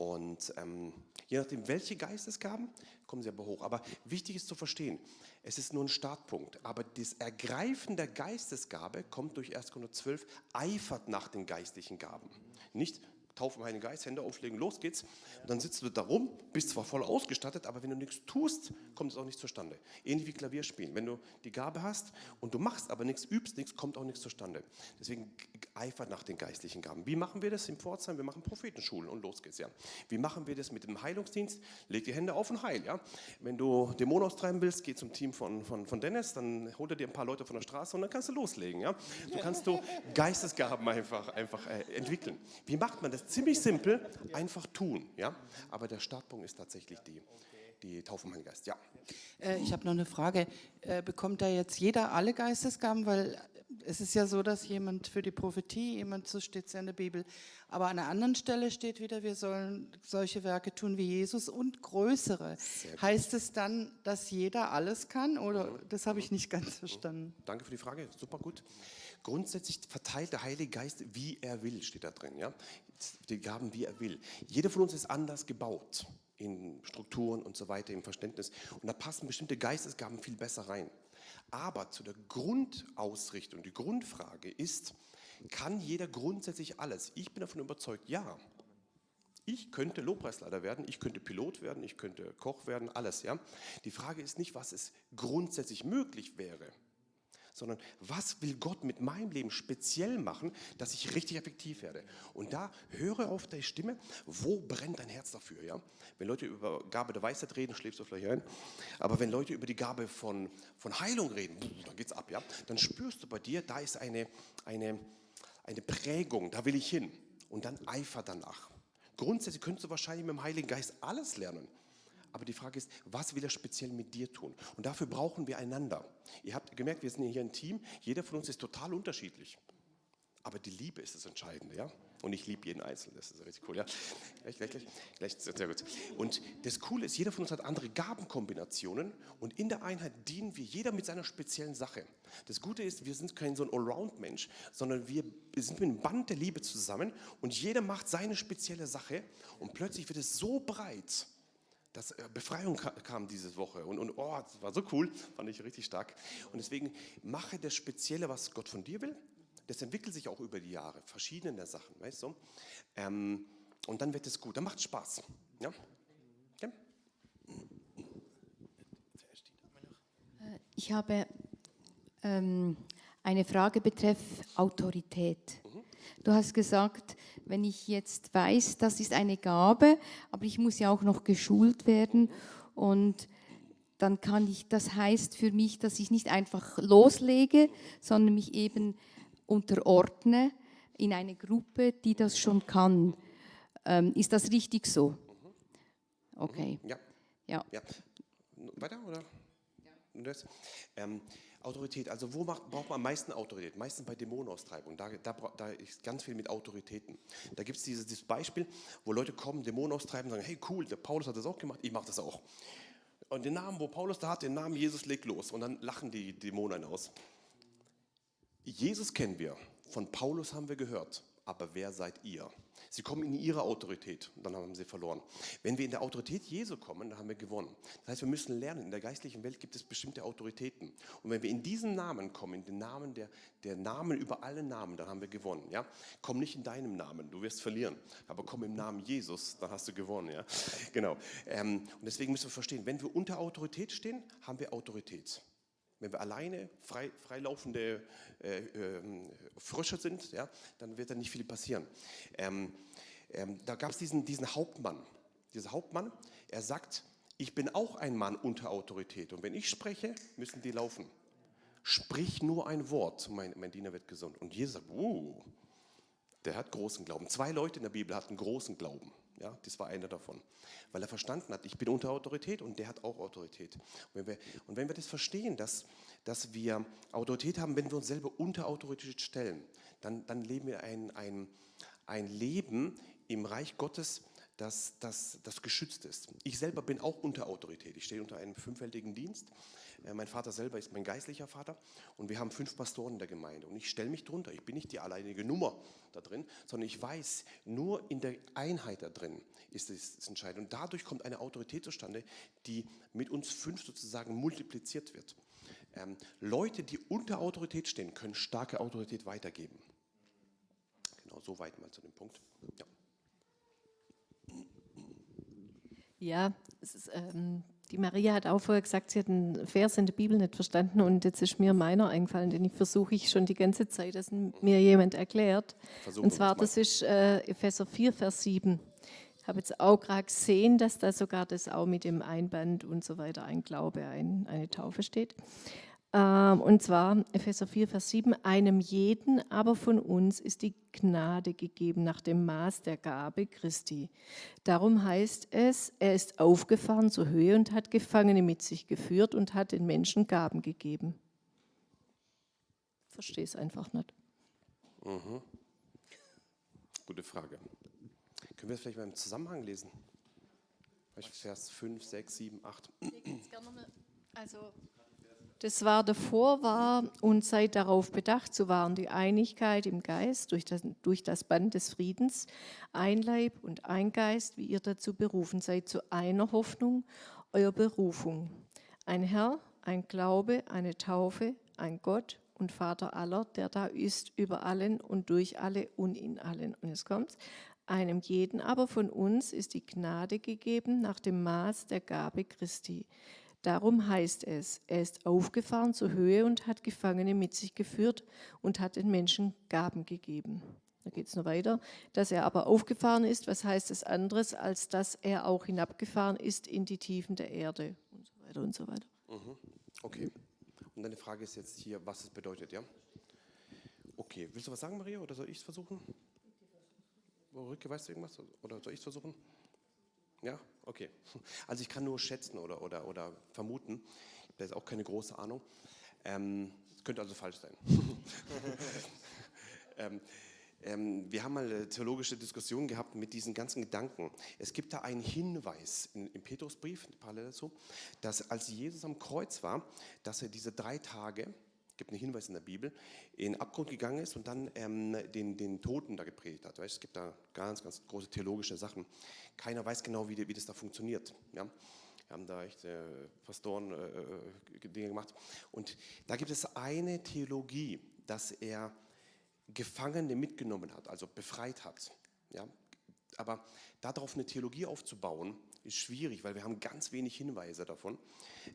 Und ähm, je nachdem, welche Geistesgaben, kommen sie aber hoch. Aber wichtig ist zu verstehen, es ist nur ein Startpunkt. Aber das Ergreifen der Geistesgabe kommt durch 1. Korinther 12, eifert nach den geistlichen Gaben. Nicht Taufe im Heiligen Geist, Hände auflegen, los geht's. Und dann sitzt du da rum, bist zwar voll ausgestattet, aber wenn du nichts tust, kommt es auch nicht zustande. Ähnlich wie Klavierspielen. Wenn du die Gabe hast und du machst aber nichts, übst nichts, kommt auch nichts zustande. Deswegen eifert nach den geistlichen Gaben. Wie machen wir das im Pforzheim? Wir machen Prophetenschulen und los geht's, ja. Wie machen wir das mit dem Heilungsdienst? Leg die Hände auf und heil, ja. Wenn du Dämonen austreiben willst, geh zum Team von, von, von Dennis, dann holt er dir ein paar Leute von der Straße und dann kannst du loslegen, ja. So kannst du Geistesgaben einfach, einfach äh, entwickeln. Wie macht man das? Ziemlich simpel, einfach tun, ja. Aber der Startpunkt ist tatsächlich die, die Taufe im Heiligen Geist, ja. Äh, ich habe noch eine Frage. Äh, bekommt da jetzt jeder alle Geistesgaben? Weil es ist ja so, dass jemand für die Prophetie, jemand, so steht es ja in der Bibel, aber an einer anderen Stelle steht wieder, wir sollen solche Werke tun wie Jesus und größere. Heißt es dann, dass jeder alles kann oder das habe ich nicht ganz verstanden? Danke für die Frage, super gut. Grundsätzlich verteilt der Heilige Geist, wie er will, steht da drin. Ja? Die Gaben, wie er will. Jeder von uns ist anders gebaut in Strukturen und so weiter, im Verständnis. Und da passen bestimmte Geistesgaben viel besser rein. Aber zu der Grundausrichtung, die Grundfrage ist, kann jeder grundsätzlich alles? Ich bin davon überzeugt, ja. Ich könnte Lobpreisleiter werden, ich könnte Pilot werden, ich könnte Koch werden, alles. Ja? Die Frage ist nicht, was es grundsätzlich möglich wäre sondern was will Gott mit meinem Leben speziell machen, dass ich richtig effektiv werde. Und da höre auf deine Stimme, wo brennt dein Herz dafür. Ja? Wenn Leute über Gabe der Weisheit reden, schläfst du vielleicht ein, aber wenn Leute über die Gabe von, von Heilung reden, dann geht es ab, ja? dann spürst du bei dir, da ist eine, eine, eine Prägung, da will ich hin. Und dann Eifer danach. Grundsätzlich könntest du wahrscheinlich mit dem Heiligen Geist alles lernen. Aber die Frage ist, was will er speziell mit dir tun? Und dafür brauchen wir einander. Ihr habt gemerkt, wir sind hier ein Team. Jeder von uns ist total unterschiedlich. Aber die Liebe ist das Entscheidende, ja? Und ich liebe jeden Einzelnen, das ist richtig cool, ja? Gleich, gleich, gleich, gleich, sehr gut. Und das Coole ist, jeder von uns hat andere Gabenkombinationen und in der Einheit dienen wir jeder mit seiner speziellen Sache. Das Gute ist, wir sind kein so ein Allround-Mensch, sondern wir sind mit einem Band der Liebe zusammen und jeder macht seine spezielle Sache und plötzlich wird es so breit, dass äh, Befreiung kam diese Woche und, und oh, das war so cool, fand ich richtig stark. Und deswegen mache das Spezielle, was Gott von dir will. Das entwickelt sich auch über die Jahre, verschiedene Sachen, weißt du? Ähm, und dann wird es gut, dann macht es Spaß. Ja? ja? Äh, ich habe ähm, eine Frage betreff Autorität. Mhm. Du hast gesagt, wenn ich jetzt weiß, das ist eine Gabe, aber ich muss ja auch noch geschult werden und dann kann ich, das heißt für mich, dass ich nicht einfach loslege, sondern mich eben unterordne in eine Gruppe, die das schon kann. Ähm, ist das richtig so? Okay. Ja. Ja. ja. Weiter oder? Ja. Ähm, Autorität, also wo macht, braucht man am meisten Autorität? Meistens bei Dämonenaustreibung, da, da, da ist ganz viel mit Autoritäten. Da gibt es dieses, dieses, Beispiel, wo Leute kommen, Dämonen austreiben und sagen, hey cool, der Paulus hat das auch gemacht, ich mache das auch. Und den Namen, wo Paulus da hat, den Namen Jesus legt los und dann lachen die Dämonen aus. Jesus kennen wir, von Paulus haben wir gehört, aber wer seid ihr? Sie kommen in ihre Autorität dann haben sie verloren. Wenn wir in der Autorität Jesu kommen, dann haben wir gewonnen. Das heißt, wir müssen lernen, in der geistlichen Welt gibt es bestimmte Autoritäten. Und wenn wir in diesen Namen kommen, in den Namen der, der Namen über alle Namen, dann haben wir gewonnen. Ja? Komm nicht in deinem Namen, du wirst verlieren. Aber komm im Namen Jesus, dann hast du gewonnen. Ja? Genau. Ähm, und deswegen müssen wir verstehen, wenn wir unter Autorität stehen, haben wir Autorität. Wenn wir alleine frei, freilaufende äh, äh, Frösche sind, ja, dann wird da nicht viel passieren. Ähm, ähm, da gab es diesen, diesen Hauptmann. Dieser Hauptmann, er sagt, ich bin auch ein Mann unter Autorität. Und wenn ich spreche, müssen die laufen. Sprich nur ein Wort, mein, mein Diener wird gesund. Und Jesus sagt, uh, der hat großen Glauben. Zwei Leute in der Bibel hatten großen Glauben. Ja, das war einer davon. Weil er verstanden hat, ich bin unter Autorität und der hat auch Autorität. Und wenn wir, und wenn wir das verstehen, dass, dass wir Autorität haben, wenn wir uns selber unter Autorität stellen, dann, dann leben wir ein, ein, ein Leben im Reich Gottes, das, das, das geschützt ist. Ich selber bin auch unter Autorität. Ich stehe unter einem fünffältigen Dienst mein Vater selber ist mein geistlicher Vater und wir haben fünf Pastoren in der Gemeinde und ich stelle mich drunter. Ich bin nicht die alleinige Nummer da drin, sondern ich weiß, nur in der Einheit da drin ist es entscheidend. Und dadurch kommt eine Autorität zustande, die mit uns fünf sozusagen multipliziert wird. Ähm, Leute, die unter Autorität stehen, können starke Autorität weitergeben. Genau, so weit mal zu dem Punkt. Ja. Ja, ist, ähm, die Maria hat auch vorher gesagt, sie hat einen Vers in der Bibel nicht verstanden und jetzt ist mir meiner eingefallen, den ich versuche ich schon die ganze Zeit, dass mir jemand erklärt. Versuchen und zwar, das ist äh, Epheser 4, Vers 7. Ich habe jetzt auch gerade gesehen, dass da sogar das auch mit dem Einband und so weiter, ein Glaube, ein, eine Taufe steht. Ähm, und zwar Epheser 4, Vers 7, einem jeden aber von uns ist die Gnade gegeben nach dem Maß der Gabe Christi. Darum heißt es, er ist aufgefahren zur Höhe und hat Gefangene mit sich geführt und hat den Menschen Gaben gegeben. Verstehe es einfach nicht. Mhm. Gute Frage. Können wir es vielleicht mal im Zusammenhang lesen? Vers 5, 6, 7, 8. Also das war davor war und seid darauf bedacht zu wahren, die Einigkeit im Geist durch das, durch das Band des Friedens, ein Leib und ein Geist, wie ihr dazu berufen seid, zu einer Hoffnung, eurer Berufung. Ein Herr, ein Glaube, eine Taufe, ein Gott und Vater aller, der da ist über allen und durch alle und in allen. Und es kommt, einem jeden aber von uns ist die Gnade gegeben nach dem Maß der Gabe Christi. Darum heißt es, er ist aufgefahren zur Höhe und hat Gefangene mit sich geführt und hat den Menschen Gaben gegeben. Da geht es noch weiter. Dass er aber aufgefahren ist, was heißt das anderes, als dass er auch hinabgefahren ist in die Tiefen der Erde und so weiter und so weiter. Mhm. Okay. Und deine Frage ist jetzt hier, was es bedeutet, ja? Okay. Willst du was sagen, Maria, oder soll ich es versuchen? Ulrike, weißt du irgendwas? Oder soll ich es versuchen? Ja, okay. Also ich kann nur schätzen oder, oder, oder vermuten. Da jetzt auch keine große Ahnung. Ähm, könnte also falsch sein. ähm, ähm, wir haben mal eine theologische Diskussion gehabt mit diesen ganzen Gedanken. Es gibt da einen Hinweis in, im Petrusbrief, parallel dazu, dass als Jesus am Kreuz war, dass er diese drei Tage gibt einen Hinweis in der Bibel, in den Abgrund gegangen ist und dann ähm, den, den Toten da gepredigt hat. Weißt, es gibt da ganz, ganz große theologische Sachen. Keiner weiß genau, wie, wie das da funktioniert. Ja? Wir haben da echt äh, Pastoren äh, äh, Dinge gemacht. Und da gibt es eine Theologie, dass er Gefangene mitgenommen hat, also befreit hat. Ja? Aber darauf eine Theologie aufzubauen, ist schwierig, weil wir haben ganz wenig Hinweise davon.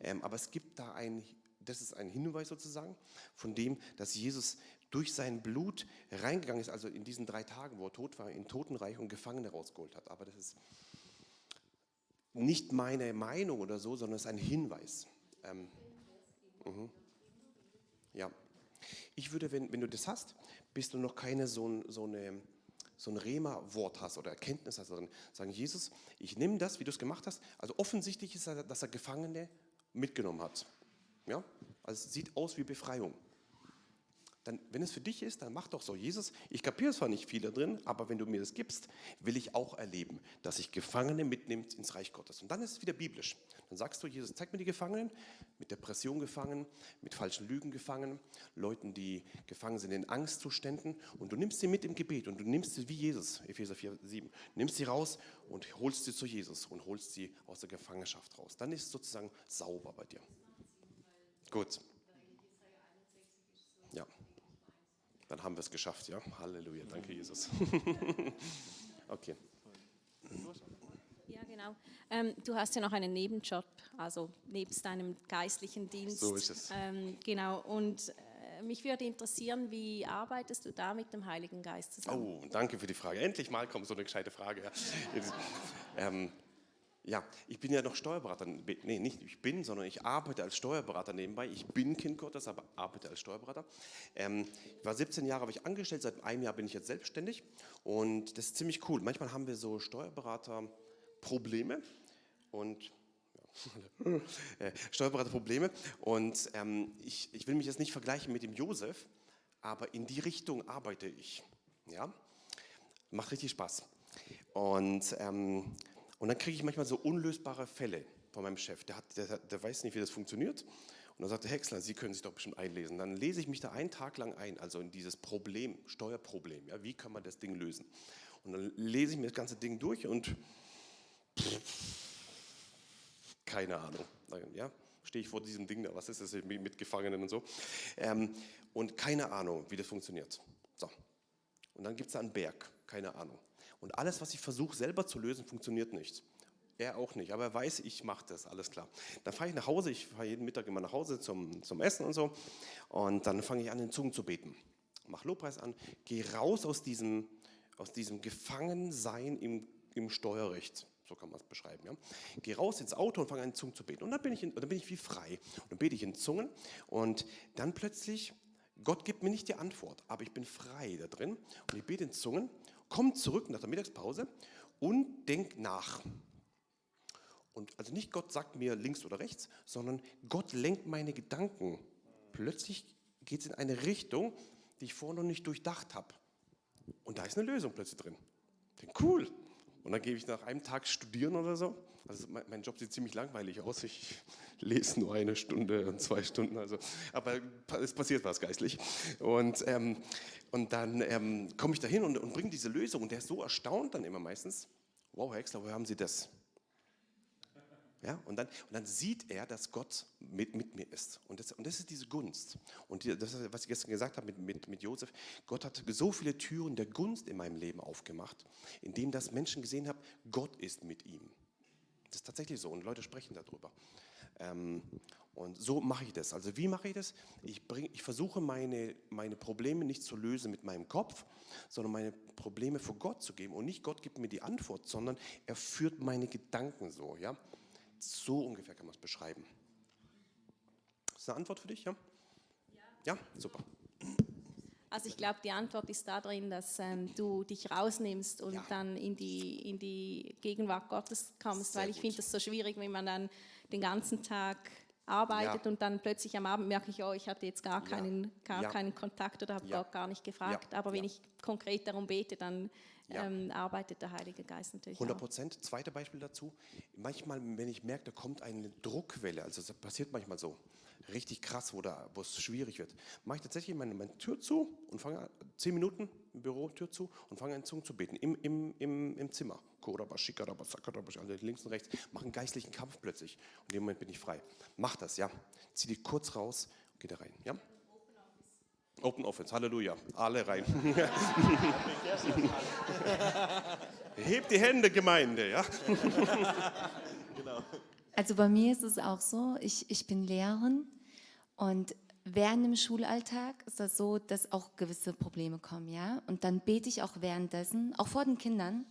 Ähm, aber es gibt da ein das ist ein Hinweis sozusagen von dem, dass Jesus durch sein Blut reingegangen ist, also in diesen drei Tagen, wo er tot war, in Totenreich und Gefangene rausgeholt hat. Aber das ist nicht meine Meinung oder so, sondern es ist ein Hinweis. Ähm, uh Ja. Ich würde, wenn, wenn du das hast, bist du noch keine so, so eine so ein Rema-Wort hast oder Erkenntnis hast darin, sagen, Jesus, ich nehme das, wie du es gemacht hast. Also offensichtlich ist er, dass er Gefangene mitgenommen hat. Ja? Also es sieht aus wie Befreiung. Dann, wenn es für dich ist, dann mach doch so. Jesus, ich kapiere zwar nicht viel da drin, aber wenn du mir das gibst, will ich auch erleben, dass ich Gefangene mitnimmt ins Reich Gottes. Und dann ist es wieder biblisch. Dann sagst du, Jesus, zeig mir die Gefangenen, mit Depression gefangen, mit falschen Lügen gefangen, Leuten, die gefangen sind in Angstzuständen und du nimmst sie mit im Gebet und du nimmst sie wie Jesus, Epheser 4, 7, nimmst sie raus und holst sie zu Jesus und holst sie aus der Gefangenschaft raus. Dann ist es sozusagen sauber bei dir. Gut. Ja. Dann haben wir es geschafft, ja? Halleluja, danke Jesus. okay. Ja, genau. Ähm, du hast ja noch einen Nebenjob, also nebst deinem geistlichen Dienst. So ist es. Ähm, genau, und äh, mich würde interessieren, wie arbeitest du da mit dem Heiligen Geist zusammen? Oh, danke für die Frage. Endlich mal kommt so eine gescheite Frage. Ja. ähm, ja, ich bin ja noch Steuerberater. Nee, nicht ich bin, sondern ich arbeite als Steuerberater nebenbei. Ich bin Kind Gottes, aber arbeite als Steuerberater. Ähm, ich war 17 Jahre, habe ich angestellt, seit einem Jahr bin ich jetzt selbstständig und das ist ziemlich cool. Manchmal haben wir so Steuerberater-Probleme und äh, Steuerberaterprobleme und ähm, ich, ich will mich jetzt nicht vergleichen mit dem Josef, aber in die Richtung arbeite ich. Ja, macht richtig Spaß. Und ähm, und dann kriege ich manchmal so unlösbare Fälle von meinem Chef. Der, hat, der, der weiß nicht, wie das funktioniert. Und dann sagt der Häcksler, Sie können sich doch bestimmt einlesen. Dann lese ich mich da einen Tag lang ein, also in dieses Problem, Steuerproblem. Ja, wie kann man das Ding lösen? Und dann lese ich mir das ganze Ding durch und keine Ahnung. Ja, stehe ich vor diesem Ding da, was ist das mit Gefangenen und so. Ähm, und keine Ahnung, wie das funktioniert. So. Und dann gibt es da einen Berg, keine Ahnung. Und alles, was ich versuche selber zu lösen, funktioniert nicht. Er auch nicht, aber er weiß, ich mache das, alles klar. Dann fahre ich nach Hause, ich fahre jeden Mittag immer nach Hause zum, zum Essen und so. Und dann fange ich an, in Zungen zu beten. Mache Lobpreis an, gehe raus aus diesem, aus diesem Gefangensein im, im Steuerrecht. So kann man es beschreiben. Ja? Gehe raus ins Auto und fange an, in Zungen zu beten. Und dann bin, ich in, dann bin ich wie frei. Und dann bete ich in Zungen. Und dann plötzlich, Gott gibt mir nicht die Antwort, aber ich bin frei da drin. Und ich bete in Zungen, komme zurück nach der Mittagspause und denke nach. Und also nicht Gott sagt mir links oder rechts, sondern Gott lenkt meine Gedanken. Plötzlich geht es in eine Richtung, die ich vorher noch nicht durchdacht habe. Und da ist eine Lösung plötzlich drin. Ich denke, cool. Und dann gebe ich nach einem Tag studieren oder so. Also mein, mein, Job sieht ziemlich langweilig aus. Ich lese nur eine Stunde und zwei Stunden. Also, aber es passiert was geistlich. Und, ähm, und dann ähm, komme ich dahin und, und bringe diese Lösung. Und der ist so erstaunt dann immer meistens. Wow, Herr Exler, woher haben Sie das? Ja, und, dann, und dann sieht er, dass Gott mit, mit mir ist. Und das, und das ist diese Gunst. Und die, das, was ich gestern gesagt habe mit, mit, mit Josef, Gott hat so viele Türen der Gunst in meinem Leben aufgemacht, indem das Menschen gesehen haben, Gott ist mit ihm. Das ist tatsächlich so und Leute sprechen darüber. Ähm, und so mache ich das. Also wie mache ich das? Ich, bring, ich versuche meine, meine Probleme nicht zu lösen mit meinem Kopf, sondern meine Probleme vor Gott zu geben. Und nicht Gott gibt mir die Antwort, sondern er führt meine Gedanken so. Ja? So ungefähr kann man es beschreiben. Ist eine Antwort für dich? Ja? Ja, super. Also ich glaube, die Antwort ist darin, dass ähm, du dich rausnimmst und ja. dann in die, in die Gegenwart Gottes kommst, Sehr weil ich finde das so schwierig, wenn man dann den ganzen Tag arbeitet ja. und dann plötzlich am Abend merke ich, oh, ich hatte jetzt gar keinen, gar keinen Kontakt oder habe Gott gar nicht gefragt. Aber wenn ich konkret darum bete, dann ja. ähm, arbeitet der Heilige Geist natürlich 100 Prozent. Zweites Beispiel dazu. Manchmal, wenn ich merke, da kommt eine Druckwelle, also das passiert manchmal so, richtig krass, wo, da, wo es schwierig wird, mache ich tatsächlich meine, meine Tür zu und fange zehn Minuten im Büro Tür zu und fange an Zungen zu beten, im, im, im, im Zimmer. Also links und rechts, mache einen geistlichen Kampf plötzlich. Und in dem Moment bin ich frei. Mach das, ja. Zieh dich kurz raus und geh da rein, ja. Open Office, Halleluja, alle rein. Hebt die Hände, Gemeinde, ja. genau. Also bei mir ist es auch so, ich, ich bin Lehrerin und während dem Schulalltag ist das so, dass auch gewisse Probleme kommen, ja. Und dann bete ich auch währenddessen, auch vor den Kindern,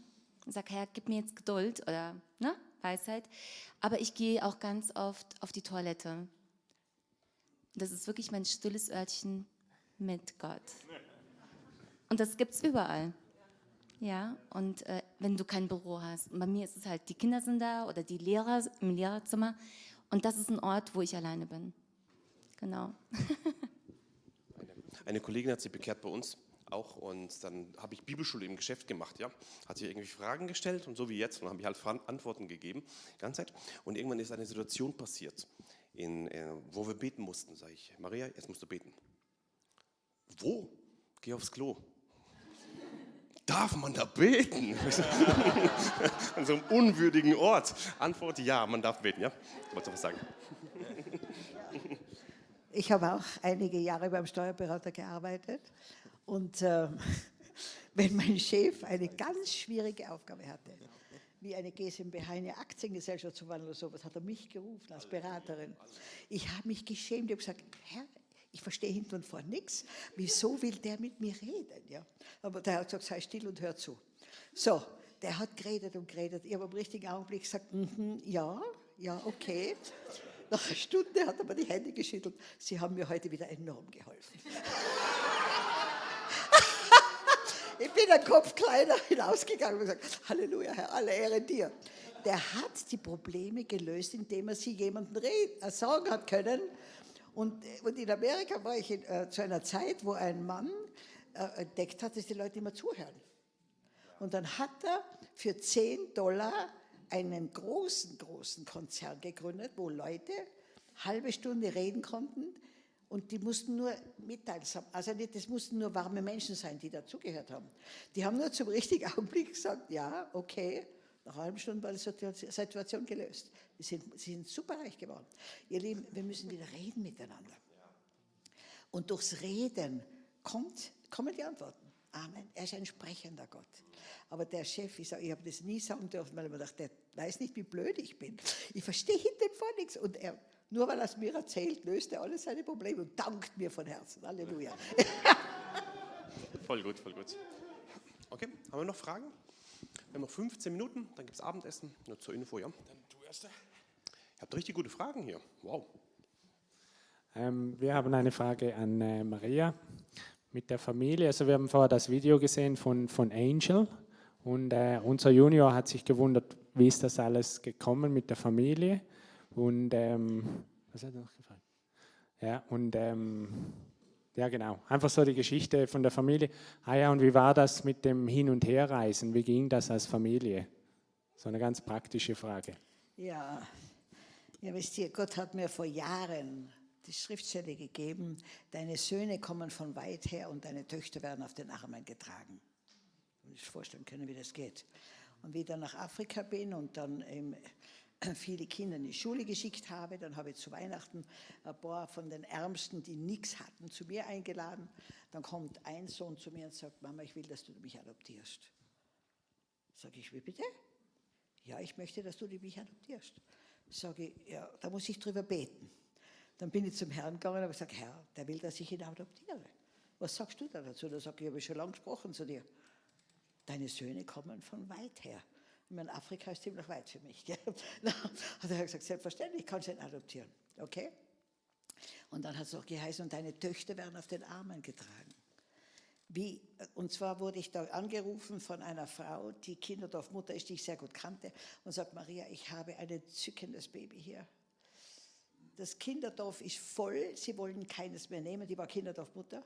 und sage, Herr, gib mir jetzt Geduld oder ne, Weisheit. Aber ich gehe auch ganz oft auf die Toilette. Das ist wirklich mein stilles Örtchen mit Gott. Und das gibt es überall. Ja, und äh, wenn du kein Büro hast. Und bei mir ist es halt, die Kinder sind da oder die Lehrer im Lehrerzimmer. Und das ist ein Ort, wo ich alleine bin. Genau. eine, eine Kollegin hat sich bekehrt bei uns auch und dann habe ich Bibelschule im Geschäft gemacht, ja. Hat sie irgendwie Fragen gestellt und so wie jetzt und habe ich halt Antworten gegeben, ganze Zeit. Und irgendwann ist eine Situation passiert, in, äh, wo wir beten mussten, sage ich, Maria, jetzt musst du beten. Wo? Geh aufs Klo. Darf man da beten? An so einem unwürdigen Ort. Antwort ja, man darf beten, ja? Wolltest du was sagen? Ich habe auch einige Jahre beim Steuerberater gearbeitet und äh, wenn mein Chef eine ganz schwierige Aufgabe hatte, wie eine GmbH, eine Aktiengesellschaft zu wandeln oder sowas, hat er mich gerufen als Beraterin. Ich habe mich geschämt, ich habe gesagt, Herr, ich verstehe hinten und vorne nichts. Wieso will der mit mir reden? Ja? Aber der hat gesagt, sei still und hör zu. So, der hat geredet und geredet. Ich habe im richtigen Augenblick gesagt, mm -hmm, ja, ja, okay. Nach einer Stunde hat er mir die Hände geschüttelt. Sie haben mir heute wieder enorm geholfen. ich bin ein Kopf kleiner hinausgegangen und gesagt, Halleluja, Herr, alle Ehre dir. Der hat die Probleme gelöst, indem er sie jemandem reden, äh, sagen hat können, und, äh, und in Amerika war ich in, äh, zu einer Zeit, wo ein Mann äh, entdeckt hat, dass die Leute immer zuhören. Und dann hat er für 10 Dollar einen großen, großen Konzern gegründet, wo Leute halbe Stunde reden konnten und die mussten nur mitteilsam, also nicht, das mussten nur warme Menschen sein, die dazugehört haben. Die haben nur zum richtigen Augenblick gesagt, ja, okay, nach einer halben Stunde war die Situation gelöst. Sie sind, sie sind superreich geworden. Ihr Lieben, wir müssen wieder reden miteinander. Und durchs Reden kommt, kommen die Antworten. Amen. Er ist ein sprechender Gott. Aber der Chef, ich, ich habe das nie sagen dürfen, weil ich mir dachte, der weiß nicht, wie blöd ich bin. Ich verstehe hinten vor nichts. Und er, nur weil er es mir erzählt, löst er alle seine Probleme und dankt mir von Herzen. Halleluja. voll gut, voll gut. Okay, haben wir noch Fragen? Wir haben noch 15 Minuten, dann gibt es Abendessen. Nur zur Info, ja. Dann du erst. Ihr habt richtig gute Fragen hier. Wow. Ähm, wir haben eine Frage an äh, Maria mit der Familie. Also wir haben vorher das Video gesehen von, von Angel und äh, unser Junior hat sich gewundert, wie ist das alles gekommen mit der Familie und ähm, was hat er noch gefragt? Ja, und ähm, ja genau, einfach so die Geschichte von der Familie. Ah ja, und wie war das mit dem Hin- und Herreisen? Wie ging das als Familie? So eine ganz praktische Frage. Ja, ja wisst ihr, Gott hat mir vor Jahren die Schriftstelle gegeben, deine Söhne kommen von weit her und deine Töchter werden auf den Armen getragen. Ich muss vorstellen können, wie das geht. Und wie ich dann nach Afrika bin und dann eben viele Kinder in die Schule geschickt habe, dann habe ich zu Weihnachten ein paar von den Ärmsten, die nichts hatten, zu mir eingeladen. Dann kommt ein Sohn zu mir und sagt, Mama, ich will, dass du mich adoptierst. Sage ich, wie bitte? Ja, ich möchte, dass du mich adoptierst. Sage ich, ja, da muss ich drüber beten. Dann bin ich zum Herrn gegangen und habe gesagt, Herr, der will, dass ich ihn adoptiere. Was sagst du da dazu? Da sage ich, ich habe schon lange gesprochen zu dir. Deine Söhne kommen von weit her. Ich meine, Afrika ist ziemlich weit für mich. Gell? hat er gesagt, selbstverständlich kannst du ihn adoptieren. Okay? Und dann hat es auch geheißen, und deine Töchter werden auf den Armen getragen. Wie, und zwar wurde ich da angerufen von einer Frau, die Kinderdorfmutter ist, die ich sehr gut kannte, und sagt, Maria, ich habe ein entzückendes Baby hier das Kinderdorf ist voll, sie wollen keines mehr nehmen, die war Kinderdorfmutter.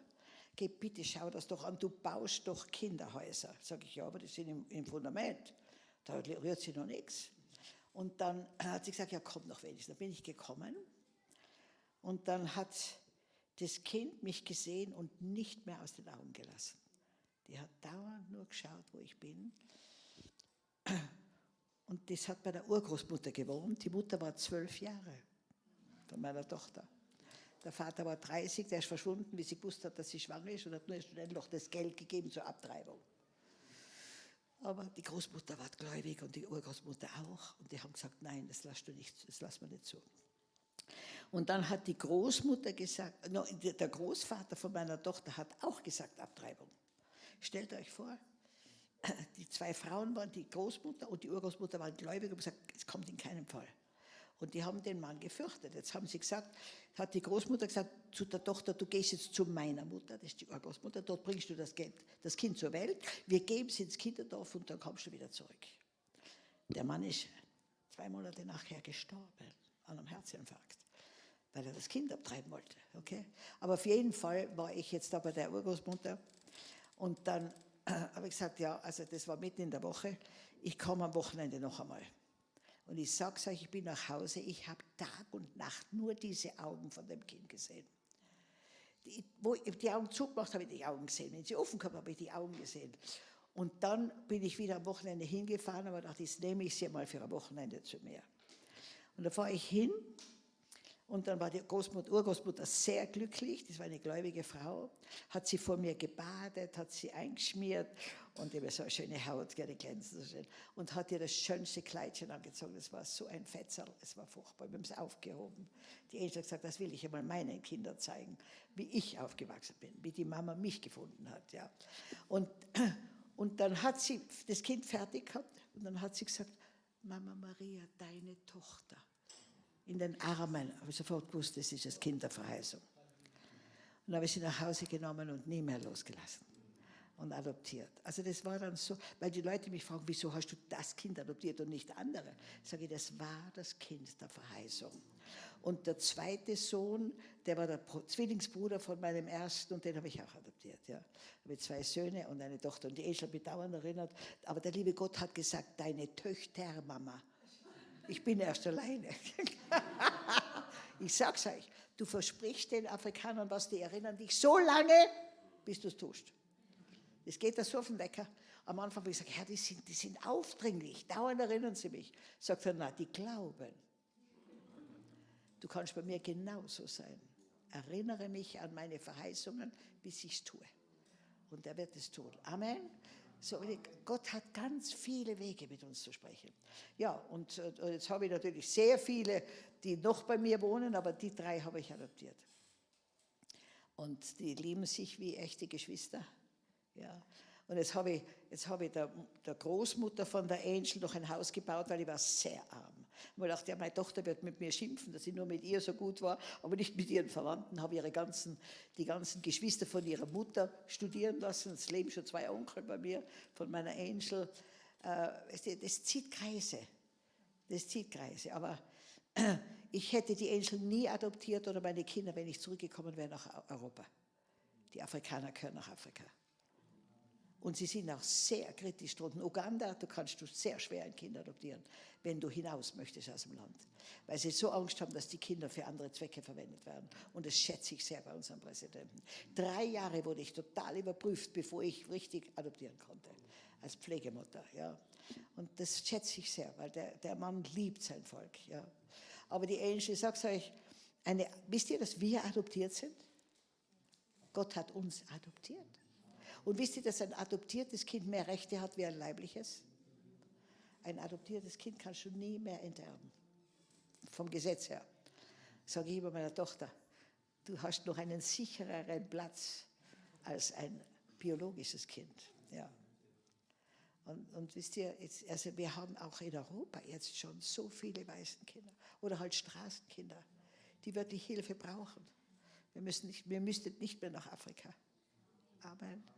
Geh bitte, schau das doch an, du baust doch Kinderhäuser. Sag ich, ja, aber die sind im, im Fundament, da rührt sie noch nichts. Und dann hat sie gesagt, ja, komm noch wenigstens. Dann bin ich gekommen und dann hat das Kind mich gesehen und nicht mehr aus den Augen gelassen. Die hat dauernd nur geschaut, wo ich bin. Und das hat bei der Urgroßmutter gewohnt. Die Mutter war zwölf Jahre von meiner Tochter. Der Vater war 30, der ist verschwunden, wie sie gewusst hat, dass sie schwanger ist und hat nur schnell noch das Geld gegeben zur Abtreibung. Aber die Großmutter war gläubig und die Urgroßmutter auch. Und die haben gesagt, nein, das lassen du nicht, das lassen wir nicht zu. Und dann hat die Großmutter gesagt, no, der Großvater von meiner Tochter hat auch gesagt, Abtreibung. Stellt euch vor, die zwei Frauen waren, die Großmutter und die Urgroßmutter waren gläubig und gesagt, es kommt in keinem Fall. Und die haben den Mann gefürchtet. Jetzt haben sie gesagt, hat die Großmutter gesagt zu der Tochter, du gehst jetzt zu meiner Mutter, das ist die Urgroßmutter, dort bringst du das kind, das kind zur Welt, wir geben es ins Kinderdorf und dann kommst du wieder zurück. Der Mann ist zwei Monate nachher gestorben an einem Herzinfarkt, weil er das Kind abtreiben wollte. Okay? Aber auf jeden Fall war ich jetzt da bei der Urgroßmutter und dann äh, habe ich gesagt, ja, also das war mitten in der Woche, ich komme am Wochenende noch einmal. Und ich sage euch, ich bin nach Hause, ich habe Tag und Nacht nur diese Augen von dem Kind gesehen. Die, wo ich die Augen zugemacht habe, ich die Augen gesehen. Wenn sie offen gehabt habe ich die Augen gesehen. Und dann bin ich wieder am Wochenende hingefahren, aber dachte, jetzt nehme ich sie mal für ein Wochenende zu mir. Und da fahre ich hin und dann war die Großmutter, Urgroßmutter sehr glücklich, das war eine gläubige Frau, hat sie vor mir gebadet, hat sie eingeschmiert und immer so eine schöne Haut, gerne glänzend so schön. Und hat ihr das schönste Kleidchen angezogen. Das war so ein Fetzerl, es war furchtbar. Wir haben es aufgehoben. Die Eltern gesagt, das will ich einmal meinen Kindern zeigen, wie ich aufgewachsen bin, wie die Mama mich gefunden hat. Ja. Und, und dann hat sie das Kind fertig gehabt und dann hat sie gesagt, Mama Maria, deine Tochter. In den Armen. Habe ich sofort gewusst, das ist das Kind der Verheißung. Und habe ich sie nach Hause genommen und nie mehr losgelassen und adoptiert. Also das war dann so, weil die Leute mich fragen, wieso hast du das Kind adoptiert und nicht andere? Ich sage, das war das Kind der Verheißung. Und der zweite Sohn, der war der Zwillingsbruder von meinem ersten und den habe ich auch adoptiert. Ja. Ich habe zwei Söhne und eine Tochter und die mich dauernd erinnert. Aber der liebe Gott hat gesagt, deine Töchter, Mama. Ich bin erst alleine. ich sag's euch, du versprichst den Afrikanern was, die erinnern dich so lange, bis du es tust. Es geht das so auf den Wecker. Am Anfang habe ich gesagt, Herr, die sind, die sind aufdringlich, dauernd erinnern sie mich. Sagt er, na, die glauben. Du kannst bei mir genauso sein. Erinnere mich an meine Verheißungen, bis ich es tue. Und er wird es tun. Amen. So, Gott hat ganz viele Wege, mit uns zu sprechen. Ja, und, und jetzt habe ich natürlich sehr viele, die noch bei mir wohnen, aber die drei habe ich adoptiert. Und die lieben sich wie echte Geschwister. Ja. Und jetzt habe ich, jetzt habe ich der, der, Großmutter von der Angel noch ein Haus gebaut, weil ich war sehr arm. Ich dachte, ja, meine Tochter wird mit mir schimpfen, dass ich nur mit ihr so gut war, aber nicht mit ihren Verwandten. Habe ihre ganzen, die ganzen Geschwister von ihrer Mutter studieren lassen. Es leben schon zwei Onkel bei mir, von meiner Angel. Äh, das zieht Kreise. Das zieht Kreise. Aber ich hätte die Angel nie adoptiert oder meine Kinder, wenn ich zurückgekommen wäre nach Europa. Die Afrikaner gehören nach Afrika. Und sie sind auch sehr kritisch dort. In Uganda, da kannst du sehr schwer ein Kind adoptieren, wenn du hinaus möchtest aus dem Land. Weil sie so Angst haben, dass die Kinder für andere Zwecke verwendet werden. Und das schätze ich sehr bei unserem Präsidenten. Drei Jahre wurde ich total überprüft, bevor ich richtig adoptieren konnte. Als Pflegemutter, ja. Und das schätze ich sehr, weil der, der Mann liebt sein Volk, ja. Aber die Angel, ich sage euch, eine, wisst ihr, dass wir adoptiert sind? Gott hat uns adoptiert. Und wisst ihr, dass ein adoptiertes Kind mehr Rechte hat wie ein leibliches? Ein adoptiertes Kind kannst du nie mehr enterben. Vom Gesetz her. Sage ich immer meiner Tochter, du hast noch einen sichereren Platz als ein biologisches Kind. Ja. Und, und wisst ihr, jetzt, also wir haben auch in Europa jetzt schon so viele Waisenkinder oder halt Straßenkinder, die wirklich Hilfe brauchen. Wir, müssen nicht, wir müssten nicht mehr nach Afrika. Amen.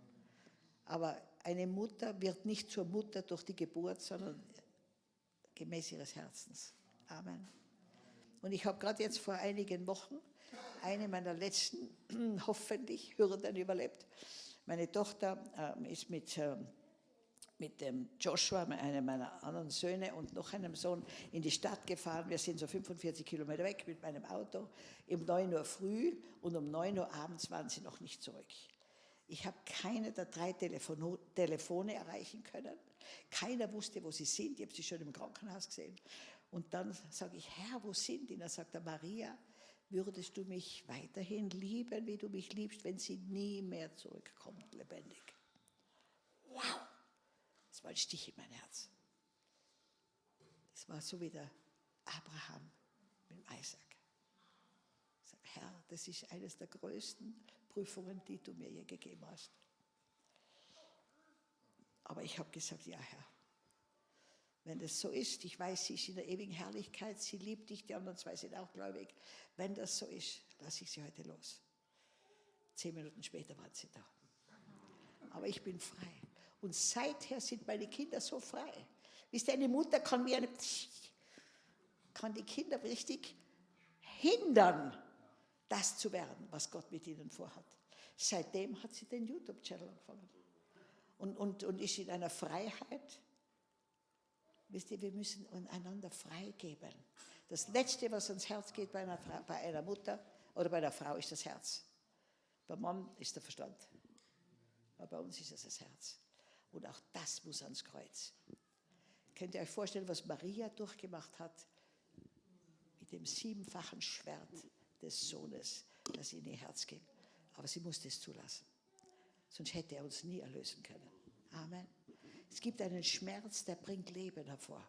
Aber eine Mutter wird nicht zur Mutter durch die Geburt, sondern gemäß ihres Herzens. Amen. Und ich habe gerade jetzt vor einigen Wochen eine meiner letzten, hoffentlich, Hürden überlebt. Meine Tochter äh, ist mit, äh, mit dem Joshua, einem meiner anderen Söhne und noch einem Sohn in die Stadt gefahren. Wir sind so 45 Kilometer weg mit meinem Auto. Um 9 Uhr früh und um 9 Uhr abends waren sie noch nicht zurück. Ich habe keine der drei Telefon Telefone erreichen können. Keiner wusste, wo sie sind. Ich habe sie schon im Krankenhaus gesehen. Und dann sage ich, Herr, wo sind die? Und dann sagt er, Maria, würdest du mich weiterhin lieben, wie du mich liebst, wenn sie nie mehr zurückkommt, lebendig? Wow! Das war ein Stich in mein Herz. Das war so wie der Abraham mit Isaac. Ich sage, Herr, das ist eines der größten Prüfungen, die du mir je gegeben hast. Aber ich habe gesagt, ja Herr, wenn das so ist, ich weiß, sie ist in der ewigen Herrlichkeit, sie liebt dich, die anderen zwei sind auch gläubig. Wenn das so ist, lasse ich sie heute los. Zehn Minuten später waren sie da. Aber ich bin frei. Und seither sind meine Kinder so frei. Wisst ihr, eine Mutter kann wie eine, kann die Kinder richtig hindern, das zu werden, was Gott mit ihnen vorhat. Seitdem hat sie den YouTube-Channel angefangen und, und, und ist in einer Freiheit. Wisst ihr, wir müssen einander freigeben. Das Letzte, was ans Herz geht bei einer, Frau, bei einer Mutter oder bei einer Frau, ist das Herz. Beim Mann ist der Verstand. Aber bei uns ist es das Herz. Und auch das muss ans Kreuz. Könnt ihr euch vorstellen, was Maria durchgemacht hat mit dem siebenfachen Schwert? Des Sohnes, das in ihr Herz ging. Aber sie musste es zulassen. Sonst hätte er uns nie erlösen können. Amen. Es gibt einen Schmerz, der bringt Leben hervor.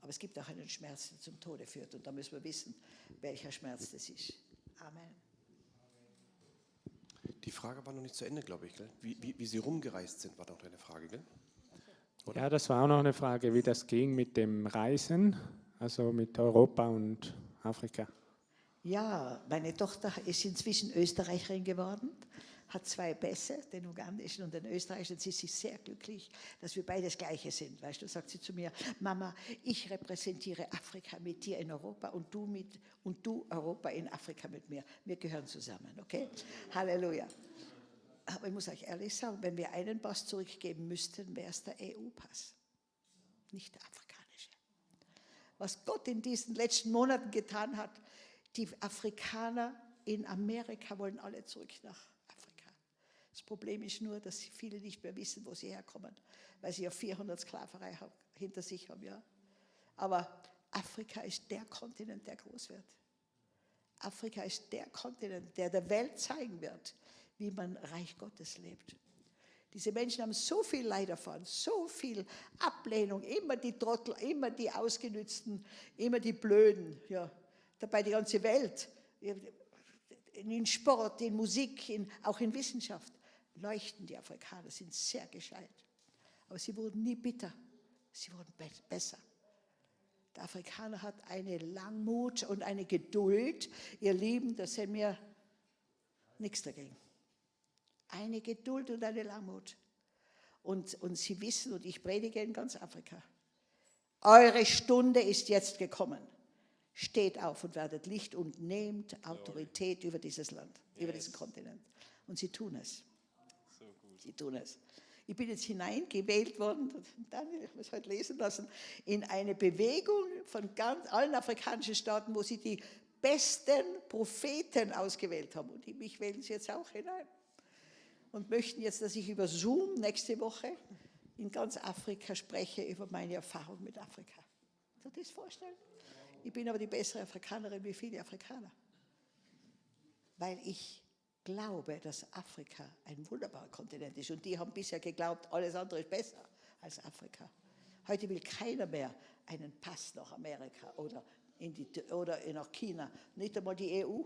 Aber es gibt auch einen Schmerz, der zum Tode führt. Und da müssen wir wissen, welcher Schmerz das ist. Amen. Die Frage war noch nicht zu Ende, glaube ich. Wie, wie, wie, Sie rumgereist sind, war doch eine Frage, gell? Ja, das war auch noch eine Frage, wie das ging mit dem Reisen, also mit Europa und Afrika. Ja, meine Tochter ist inzwischen Österreicherin geworden, hat zwei Bässe, den ugandischen und den österreichischen. Sie ist sehr glücklich, dass wir beide das Gleiche sind. Weißt du, sagt sie zu mir, Mama, ich repräsentiere Afrika mit dir in Europa und du, mit, und du Europa in Afrika mit mir. Wir gehören zusammen, okay? Halleluja. Aber ich muss euch ehrlich sagen, wenn wir einen Pass zurückgeben müssten, wäre es der EU-Pass, nicht der afrikanische. Was Gott in diesen letzten Monaten getan hat, die Afrikaner in Amerika wollen alle zurück nach Afrika. Das Problem ist nur, dass viele nicht mehr wissen, wo sie herkommen, weil sie ja 400 Sklaverei hinter sich haben. Ja? Aber Afrika ist der Kontinent, der groß wird. Afrika ist der Kontinent, der der Welt zeigen wird, wie man Reich Gottes lebt. Diese Menschen haben so viel Leid erfahren, so viel Ablehnung, immer die Trottel, immer die Ausgenützten, immer die Blöden. Ja. Dabei die ganze Welt, in Sport, in Musik, in, auch in Wissenschaft, leuchten die Afrikaner, sind sehr gescheit. Aber sie wurden nie bitter, sie wurden be besser. Der Afrikaner hat eine Langmut und eine Geduld. Ihr Lieben, das sind mir nichts dagegen eine Geduld und eine Langmut. Und, und sie wissen, und ich predige in ganz Afrika, eure Stunde ist jetzt gekommen. Steht auf und werdet Licht und nehmt Autorität über dieses Land, yes. über diesen Kontinent. Und sie tun es. So sie tun es. Ich bin jetzt hineingewählt worden, Daniel, ich muss heute lesen lassen, in eine Bewegung von ganz allen afrikanischen Staaten, wo sie die besten Propheten ausgewählt haben. Und mich wählen sie jetzt auch hinein und möchten jetzt, dass ich über Zoom nächste Woche in ganz Afrika spreche über meine Erfahrung mit Afrika. Kannst du das vorstellen? Ich bin aber die bessere Afrikanerin wie viele Afrikaner. Weil ich glaube, dass Afrika ein wunderbarer Kontinent ist. Und die haben bisher geglaubt, alles andere ist besser als Afrika. Heute will keiner mehr einen Pass nach Amerika oder, in die, oder nach China. Nicht einmal die EU.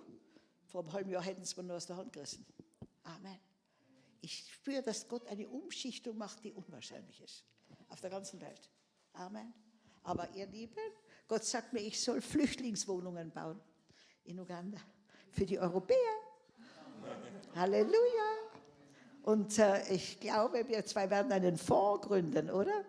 Vor einem halben Jahr hätten sie mir nur aus der Hand gerissen. Amen. Ich spüre, dass Gott eine Umschichtung macht, die unwahrscheinlich ist. Auf der ganzen Welt. Amen. Aber ihr Lieben, Gott sagt mir, ich soll Flüchtlingswohnungen bauen in Uganda für die Europäer. Halleluja. Und äh, ich glaube, wir zwei werden einen Fonds gründen, oder?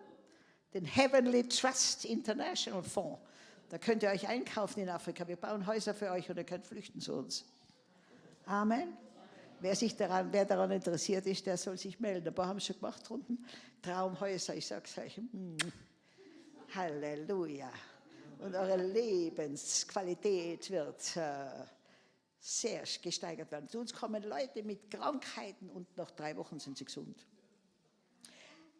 Den Heavenly Trust International Fonds. Da könnt ihr euch einkaufen in Afrika. Wir bauen Häuser für euch und ihr könnt flüchten zu uns. Amen. Wer, sich daran, wer daran interessiert ist, der soll sich melden. Ein paar haben es schon gemacht unten. Traumhäuser, ich sage es euch. Mm, Halleluja. Und eure Lebensqualität wird äh, sehr gesteigert werden. Zu uns kommen Leute mit Krankheiten und nach drei Wochen sind sie gesund.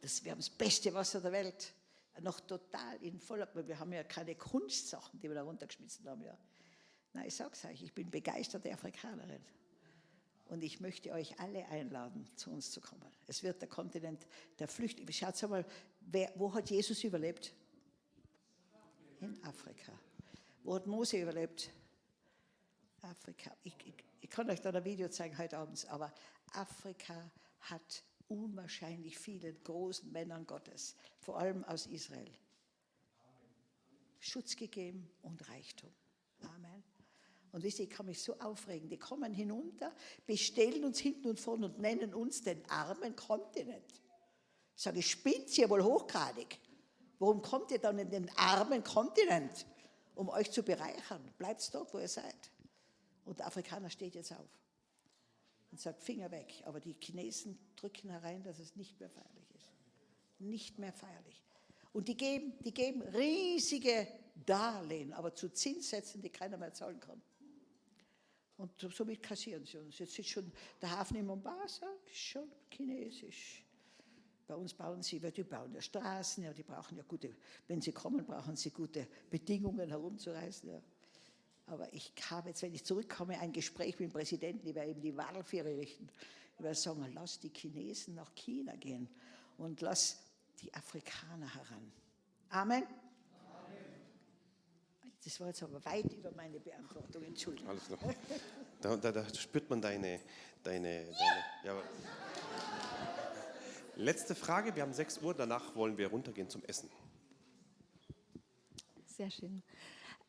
Das, wir haben das beste Wasser der Welt. Noch total in voller, wir haben ja keine Kunstsachen, die wir da runtergeschmissen haben. Ja. Nein, ich sage es euch, ich bin begeisterte Afrikanerin. Und ich möchte euch alle einladen, zu uns zu kommen. Es wird der Kontinent der Flüchtlinge. Schaut mal, wer, wo hat Jesus überlebt? In Afrika. Wo hat Mose überlebt? Afrika. Ich, ich, ich kann euch da ein Video zeigen heute Abend, aber Afrika hat unwahrscheinlich vielen großen Männern Gottes, vor allem aus Israel, Schutz gegeben und Reichtum. Amen. Und wisst ihr, ich kann mich so aufregen. Die kommen hinunter, bestellen uns hinten und vorne und nennen uns den armen Kontinent. Ich sage, spinnt ihr wohl hochgradig. Warum kommt ihr dann in den armen Kontinent, um euch zu bereichern? Bleibt dort, wo ihr seid. Und der Afrikaner steht jetzt auf und sagt, Finger weg. Aber die Chinesen drücken herein, dass es nicht mehr feierlich ist. Nicht mehr feierlich. Und die geben, die geben riesige Darlehen, aber zu Zinssätzen, die keiner mehr zahlen kann. Und somit kassieren sie uns. Jetzt ist schon der Hafen in Mombasa schon chinesisch. Bei uns bauen sie, weil die bauen ja Straßen, ja, die brauchen ja gute, wenn sie kommen, brauchen sie gute Bedingungen herumzureisen. Ja. Aber ich habe jetzt, wenn ich zurückkomme, ein Gespräch mit dem Präsidenten, werde eben die Wahlfähre richten. Ich werde sagen, lass die Chinesen nach China gehen und lass die Afrikaner heran. Amen. Das war jetzt aber weit über meine Beantwortung, Entschuldigung. Alles klar. Da, da, da spürt man deine, deine, deine ja. Letzte Frage, wir haben 6 Uhr, danach wollen wir runtergehen zum Essen. Sehr schön.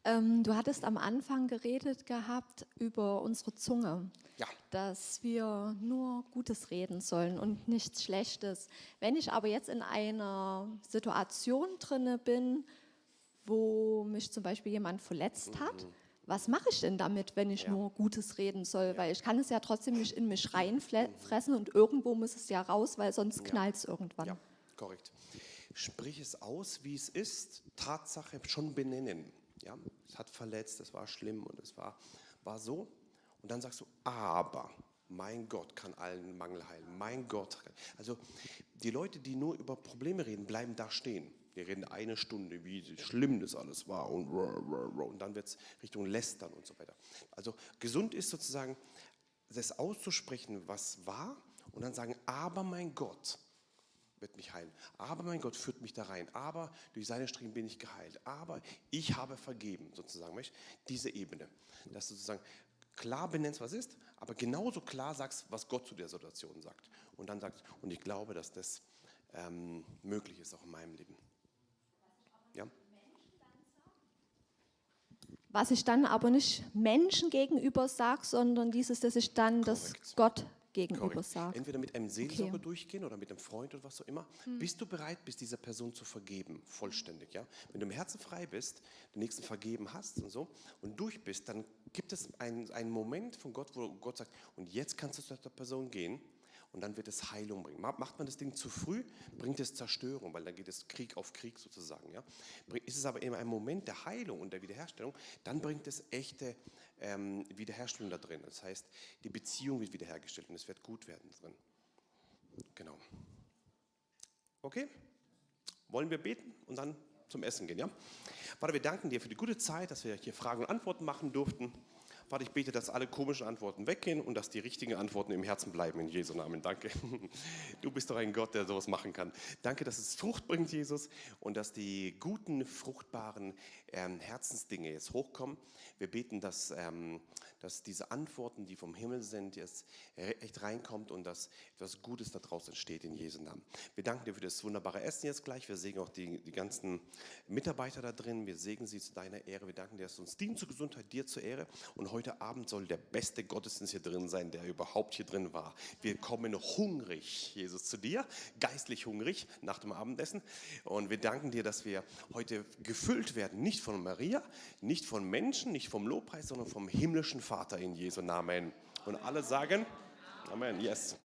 Ähm, du hattest am Anfang geredet gehabt über unsere Zunge, ja. dass wir nur Gutes reden sollen und nichts Schlechtes. Wenn ich aber jetzt in einer Situation drinne bin, wo mich zum Beispiel jemand verletzt hat, mhm. Was mache ich denn damit, wenn ich ja. nur Gutes reden soll? Ja. Weil ich kann es ja trotzdem nicht in mich reinfressen und irgendwo muss es ja raus, weil sonst knallt es irgendwann. Ja, korrekt. Sprich es aus, wie es ist, Tatsache schon benennen. Ja, es hat verletzt, es war schlimm und es war, war so. Und dann sagst du, aber mein Gott kann allen Mangel heilen. Mein Gott. Also die Leute, die nur über Probleme reden, bleiben da stehen. Wir reden eine Stunde, wie schlimm das alles war und, und dann wird es Richtung Lästern und so weiter. Also gesund ist sozusagen, das auszusprechen, was war und dann sagen, aber mein Gott wird mich heilen. Aber mein Gott führt mich da rein. Aber durch seine Striemen bin ich geheilt. Aber ich habe vergeben, sozusagen. Diese Ebene. Dass du sozusagen klar benennst, was ist, aber genauso klar sagst, was Gott zu der Situation sagt. Und dann sagst, und ich glaube, dass das ähm, möglich ist, auch in meinem Leben. Ja? Was ich dann aber nicht Menschen gegenüber sage, sondern dieses, das ist dann das Gott gegenüber Korrekt. sage. Entweder mit einem Seelsorger Okay. durchgehen oder mit einem Freund oder was auch immer. Hm. Bist du bereit, bist dieser Person zu vergeben, vollständig, ja? Wenn du im Herzen frei bist, den nächsten vergeben hast und so und durch bist, dann gibt es einen, einen Moment von Gott, wo Gott sagt, und jetzt kannst du zu der Person gehen und dann wird es Heilung bringen. Ma- Macht man das Ding zu früh, bringt es Zerstörung, weil dann geht es Krieg auf Krieg sozusagen. Ja? Ist es aber immer ein Moment der Heilung und der Wiederherstellung, dann bringt es echte ähm, Wiederherstellung da drin. Das heißt, die Beziehung wird wiederhergestellt und es wird gut werden drin. Genau. Okay? Wollen wir beten und dann zum Essen gehen, ja? Vater, wir danken dir für die gute Zeit, dass wir hier Fragen und Antworten machen durften. Vater, ich bete, dass alle komischen Antworten weggehen und dass die richtigen Antworten im Herzen bleiben. In Jesu Namen. Danke. Du bist doch ein Gott, der sowas machen kann. Danke, dass es Frucht bringt, Jesus, und dass die guten, fruchtbaren ähm, Herzensdinge jetzt hochkommen. Wir beten, dass, ähm, dass diese Antworten, die vom Himmel sind, jetzt echt reinkommt und dass etwas Gutes daraus entsteht in Jesu Namen. Wir danken dir für das wunderbare Essen jetzt gleich. Wir segnen auch die, die ganzen Mitarbeiter da drin. Wir segnen sie zu deiner Ehre. Wir danken dir, dass du uns dient zur Gesundheit, dir zur Ehre. Und heute Abend soll der beste Gottesdienst hier drin sein, der überhaupt hier drin war. Wir kommen hungrig, Jesus, zu dir, geistlich hungrig nach dem Abendessen. Und wir danken dir, dass wir heute gefüllt werden, nicht von Maria, nicht von Menschen, nicht vom Lobpreis, sondern vom himmlischen Vater in Jesu Namen. Und alle sagen, Amen, yes.